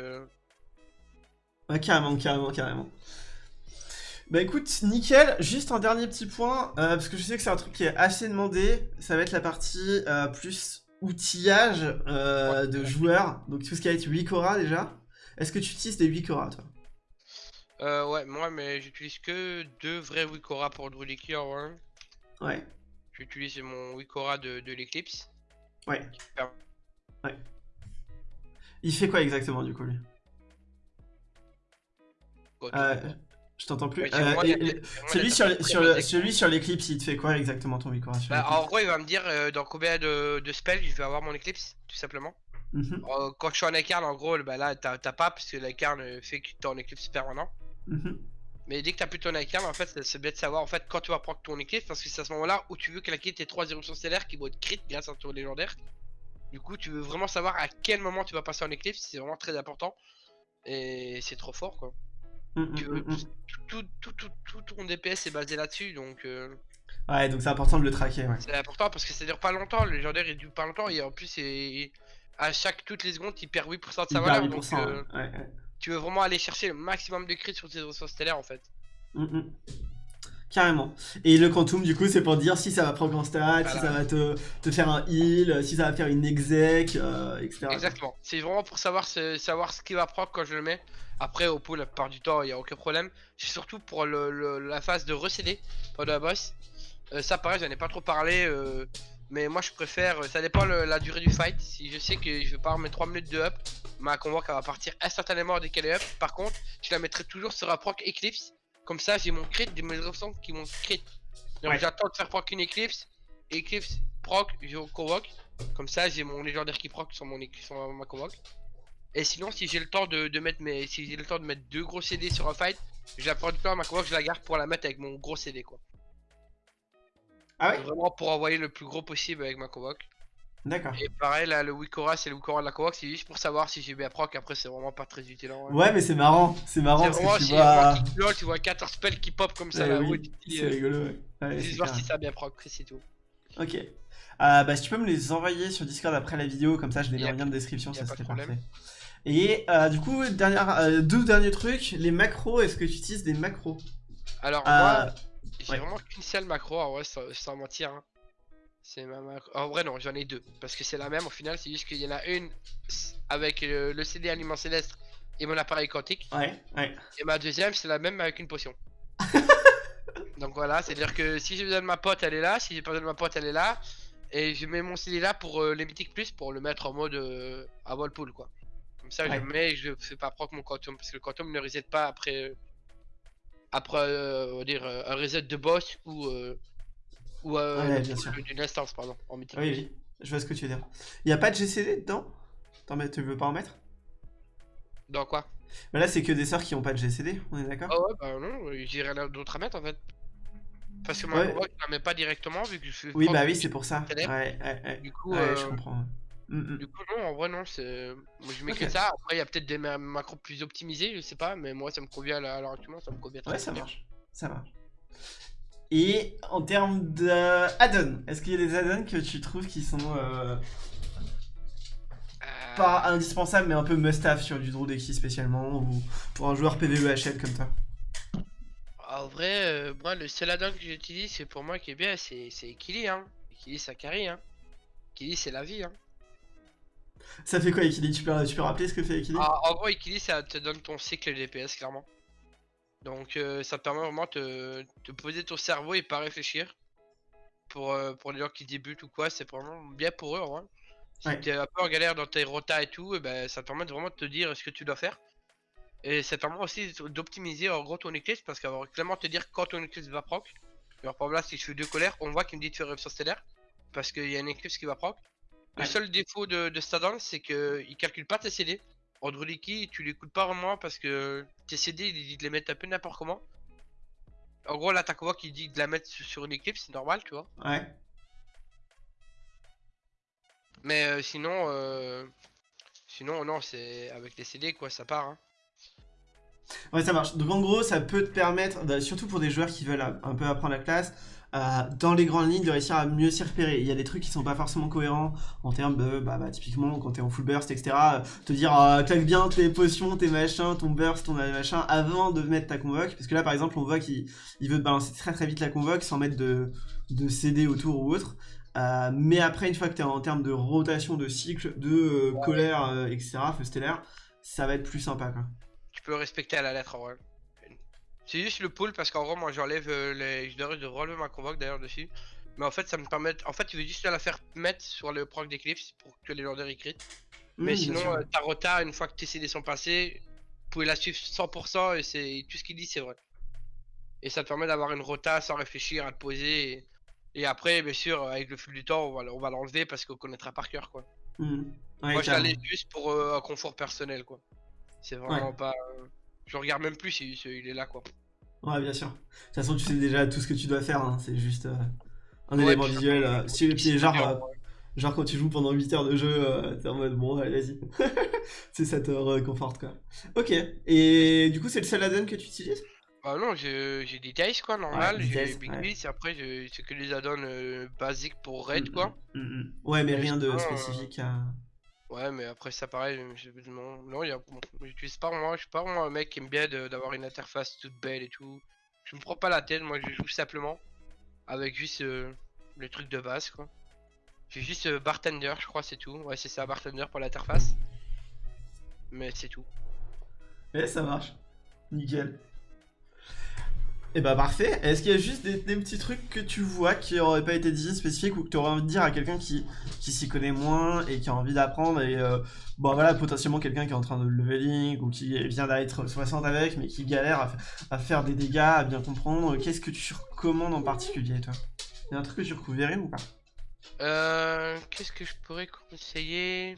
Ouais carrément, carrément, carrément. Bah écoute, nickel. Juste un dernier petit point, euh, parce que je sais que c'est un truc qui est assez demandé. Ça va être la partie euh, plus outillage euh, de joueurs. Donc tout ce qui va être Wikora déjà. Est-ce que tu utilises des Wikora toi? Euh, Ouais, moi, mais j'utilise que deux vrais Wikora pour le hein. Ouais. J'utilise mon Wikora de, de l'Eclipse. Ouais. Ouais. Il fait quoi exactement du coup lui? Je t'entends plus. Euh, celui, sur, sur, celui sur l'éclipse, il te fait quoi exactement ton Wikora bah, En gros, il va me dire euh, dans combien de, de, spells je vais avoir mon éclipse, tout simplement. Mhm. Euh, quand je suis en écarne, en gros, bah, là, t'as pas, parce que l'écarne fait que t'es en éclipse permanent. Mhm. Mais dès que t'as plus ton écarne, en fait, c'est bien de savoir en fait quand tu vas prendre ton éclipse, parce que c'est à ce moment-là où tu veux claquer tes 3 éruptions stellaires qui vont être crit grâce à ton légendaire. Du coup, tu veux vraiment savoir à quel moment tu vas passer en éclipse, c'est vraiment très important. Et c'est trop fort, quoi. Mm, mm, mm, tout, tout, tout, tout, ton DPS est basé là-dessus, donc... Euh, ouais, donc c'est important de le traquer, ouais. C'est important parce que ça dure pas longtemps, le légendaire il dure pas longtemps, et en plus, à chaque toutes les secondes, il perd 8% de sa valeur, donc euh, tu veux vraiment aller chercher le maximum de crits sur tes ressources stellaires, en fait. Carrément. Et le quantum, du coup, c'est pour dire si ça va prendre en stat, si ça va te, te, faire un heal, si ça va faire une exec, euh, etc. Exactement. C'est vraiment pour savoir ce, savoir ce qui va prendre quand je le mets. Après, au pool, la plupart du temps, il n'y a aucun problème. C'est surtout pour le, la phase de recéder pendant la boss. Euh, ça, pareil, j'en ai pas trop parlé. Euh, mais moi, je préfère. Ça dépend la durée du fight. Si je sais que je vais pas remettre 3 minutes de up, ma convoque va partir instantanément dès qu'elle est up. Par contre, je la mettrai toujours sur un proc Eclipse. Comme ça, j'ai mon crit, des mes qui m'ont crit. Donc j'attends de faire proc une Eclipse. Eclipse, proc, je convoque. Comme ça, j'ai mon légendaire qui proc sur, mon, sur ma convoque. Et sinon, si j'ai le temps de, mettre mes, si j'ai le temps de mettre deux gros CD sur un fight, je la prends du temps ma convoque, je la garde pour la mettre avec mon gros CD quoi. Ah ouais Vraiment pour envoyer le plus gros possible avec ma convoque. D'accord. Et pareil, là, le Wikora, c'est le Wikora de la Covox, c'est juste pour savoir si j'ai bien proc. Après, c'est vraiment pas très utile. En Ouais, mais c'est marrant. C'est marrant parce que tu vois. tu vois 14 spells qui pop comme ça là. Oui, c'est rigolo, ouais. ouais juste voir si ça a bien proc, c'est tout. Ok. Euh, bah, si tu peux me les envoyer sur Discord après la vidéo, comme ça je les mets en lien de description, ça serait parfait. Et euh, du coup, dernière, euh, deux derniers trucs. Les macros, est-ce que tu utilises des macros? Alors, moi, j'ai vraiment qu'une seule macro, en vrai, sans mentir. Hein. C'est ma En vrai, non, j'en ai deux. Parce que c'est la même au final, c'est juste qu'il y en a une avec le, CD Aliment Céleste et mon appareil quantique. Ouais, ouais. Et ma deuxième, c'est la même avec une potion. Donc voilà, c'est-à-dire que si j'ai besoin de ma pote, elle est là. Si j'ai pas besoin de ma pote, elle est là. Et je mets mon CD là pour les mythiques plus pour le mettre en mode à pool quoi. Comme ça je mets et je fais pas proc mon quantum parce que le quantum ne reset pas après après on va dire un reset de boss ou ou ouais, d'une instance pardon en mythique. Oui, oui, je vois ce que tu veux dire. Il y a pas de GCD dedans? Tu veux pas en mettre? Dans quoi? Bah là c'est que des sorts qui ont pas de GCD, on est d'accord? Ah ouais bah non, j'ai rien d'autre à mettre en fait. Parce que moi, je la mets pas directement vu que je. Oui, bah oui, c'est pour ça. Ouais, ouais, ouais. Du coup, je euh, comprends. Mm, mm. Du coup, non, en vrai, non. Moi, je mets que ça. Après, il y a peut-être des macros plus optimisés, je sais pas. Mais moi, ça me convient à l'heure actuelle. Ça me convient très Ouais, ça marche. Ça marche. Et en termes d'add-on, est-ce qu'il y a des add-ons que tu trouves qui sont euh, euh. pas indispensables mais un peu must-have sur du Drudeki spécialement ou pour un joueur PvEHL comme toi? En vrai, euh, moi, le seul add-on que j'utilise, c'est pour moi qui est bien, c'est Ekili. Hein. Ekili, ça carry. Hein. Ekili, c'est la vie. Hein. Ça fait quoi Ekili tu peux, tu peux rappeler ce que fait Ekili ah, En gros, Ekili, ça te donne ton cycle DPS, clairement. Donc, euh, ça te permet vraiment de te poser ton cerveau et pas réfléchir. Pour, euh, pour les gens qui débutent ou quoi, c'est vraiment bien pour eux, en vrai. Si t'es un peu en galère dans tes rotas et tout, et eh ben, ça te permet vraiment de te dire ce que tu dois faire. Et c'est à moi aussi d'optimiser en gros ton Eclipse parce qu'elle va clairement te dire quand ton Eclipse va proc. Alors par exemple là si je fais deux colères, on voit qu'il me dit de faire éruption stellaire parce qu'il y a un Eclipse qui va proc. Le seul défaut de, de Stadon c'est qu'il calcule pas tes CD. En Druliki tu l'écoutes pas vraiment parce que tes CD il dit de les mettre un peu n'importe comment. En gros là t'as voix qui dit de la mettre sur une Eclipse, c'est normal tu vois. Ouais. Mais euh, sinon, euh, sinon non c'est avec les CD quoi ça part. Hein. Ouais, ça marche. Donc en gros, ça peut te permettre, bah, surtout pour des joueurs qui veulent un peu apprendre la classe, euh, dans les grandes lignes, de réussir à mieux s'y repérer. Il y a des trucs qui sont pas forcément cohérents en termes de, bah, bah typiquement, quand t'es en full burst, etc., te dire, euh, claque bien tes potions, tes machins, ton burst, ton machin, avant de mettre ta convoque. Parce que là, par exemple, on voit qu'il veut te balancer très très vite la convoque sans mettre de, de CD autour ou autre. Euh, mais après, une fois que tu es en termes de rotation de cycle, de colère, etc., feu stellaire, ça va être plus sympa. Quoi peux respecter à la lettre en vrai. C'est juste le pull parce qu'en gros moi j'enlève euh, les. Je devrais de relever ma convoque d'ailleurs dessus. Mais en fait ça me permet. En fait tu veux juste la faire mettre sur le proc d'éclipse pour que les lourdeurs écrites. Mais sinon euh, ta rota une fois que tes CD sont passés, vous pouvez la suivre 100% et c'est tout ce qu'il dit c'est vrai. Et ça te permet d'avoir une rota sans réfléchir à te poser. Et, après bien sûr avec le fil du temps on va, l'enlever parce qu'on connaîtra par cœur quoi. Mmh. Moi je la laisse juste pour euh, un confort personnel quoi. C'est vraiment pas. Euh, je regarde même plus s'il il est là, quoi. Ouais, bien sûr. De toute façon, tu sais déjà tout ce que tu dois faire. Hein. C'est juste euh, un élément visuel. Euh, si, puis, genre, genre, quand tu joues pendant 8 heures de jeu, t'es en mode bon, allez, vas-y. c'est ça te réconforte, quoi. Ok. Et du coup, c'est le seul add-on que tu utilises? Bah non, j'ai des dice quoi, normal, j'ai Big ouais. et après c'est que les add-ons basiques pour Raid quoi. Mm, mm, mm, ouais, mais rien de spécifique à... Ouais, mais après ça pareil, non, non y a, j'utilise pas moi, je suis pas vraiment un mec qui aime bien d'avoir une interface toute belle et tout. Je me prends pas la tête, moi je joue simplement avec juste euh, le truc de base quoi. J'ai juste euh, bartender, je crois, c'est tout. Ouais, c'est ça, bartender pour l'interface. Mais c'est tout. Et ça marche. Nickel. Et eh bah parfait. Est-ce qu'il y a juste des, petits trucs que tu vois qui auraient pas été dit spécifiques ou que tu aurais envie de dire à quelqu'un qui, s'y connaît moins et qui a envie d'apprendre et euh, bon voilà potentiellement quelqu'un qui est en train de leveling ou qui vient d'être 60 avec mais qui galère à, faire des dégâts, à bien comprendre. Qu'est-ce que tu recommandes en particulier toi? Y a un truc que tu recouvrirais ou pas? Euh... Qu'est-ce que je pourrais conseiller?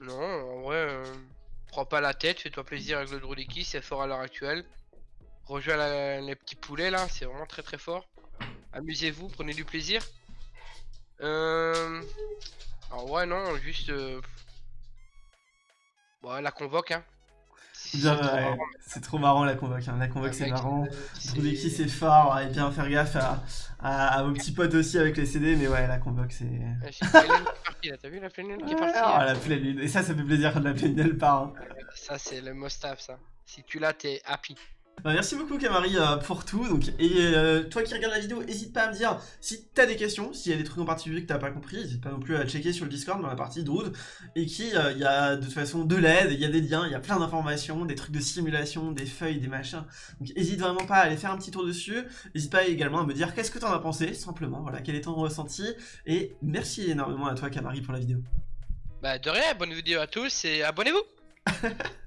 Non, en vrai, euh, prends pas la tête, fais-toi plaisir avec le Droliki, c'est fort à l'heure actuelle. Rejouer les petits poulets là, c'est vraiment très très fort. Amusez-vous, prenez du plaisir. Euh... Alors ouais non, juste... Euh... la convoque hein. C'est trop, marrant la convoque, hein. la convoque c'est marrant. qui c'est fort, et bien faire gaffe à, vos petits potes aussi avec les CD, mais ouais la convoque c'est... T'as vu la pleine lune qui est partie Ah la pleine lune, et ça ça fait plaisir quand la pleine lune part. Hein. Ça c'est le must have ça. Si tu l'as t'es happy. Bah, merci beaucoup Camari euh, pour tout. Donc, et euh, toi qui regardes la vidéo, n'hésite pas à me dire si t'as des questions, s'il y a des trucs en particulier que t'as pas compris, n'hésite pas non plus à checker sur le Discord dans la partie Druid. Et qui, euh, il y a de toute façon de l'aide, il y a des liens, il y a plein d'informations, des trucs de simulation, des feuilles, des machins. Donc n'hésite vraiment pas à aller faire un petit tour dessus. N'hésite pas également à me dire qu'est-ce que t'en as pensé, simplement, voilà, quel est ton ressenti. Et merci énormément à toi Camari pour la vidéo. Bah de rien, bonne vidéo à tous et abonnez-vous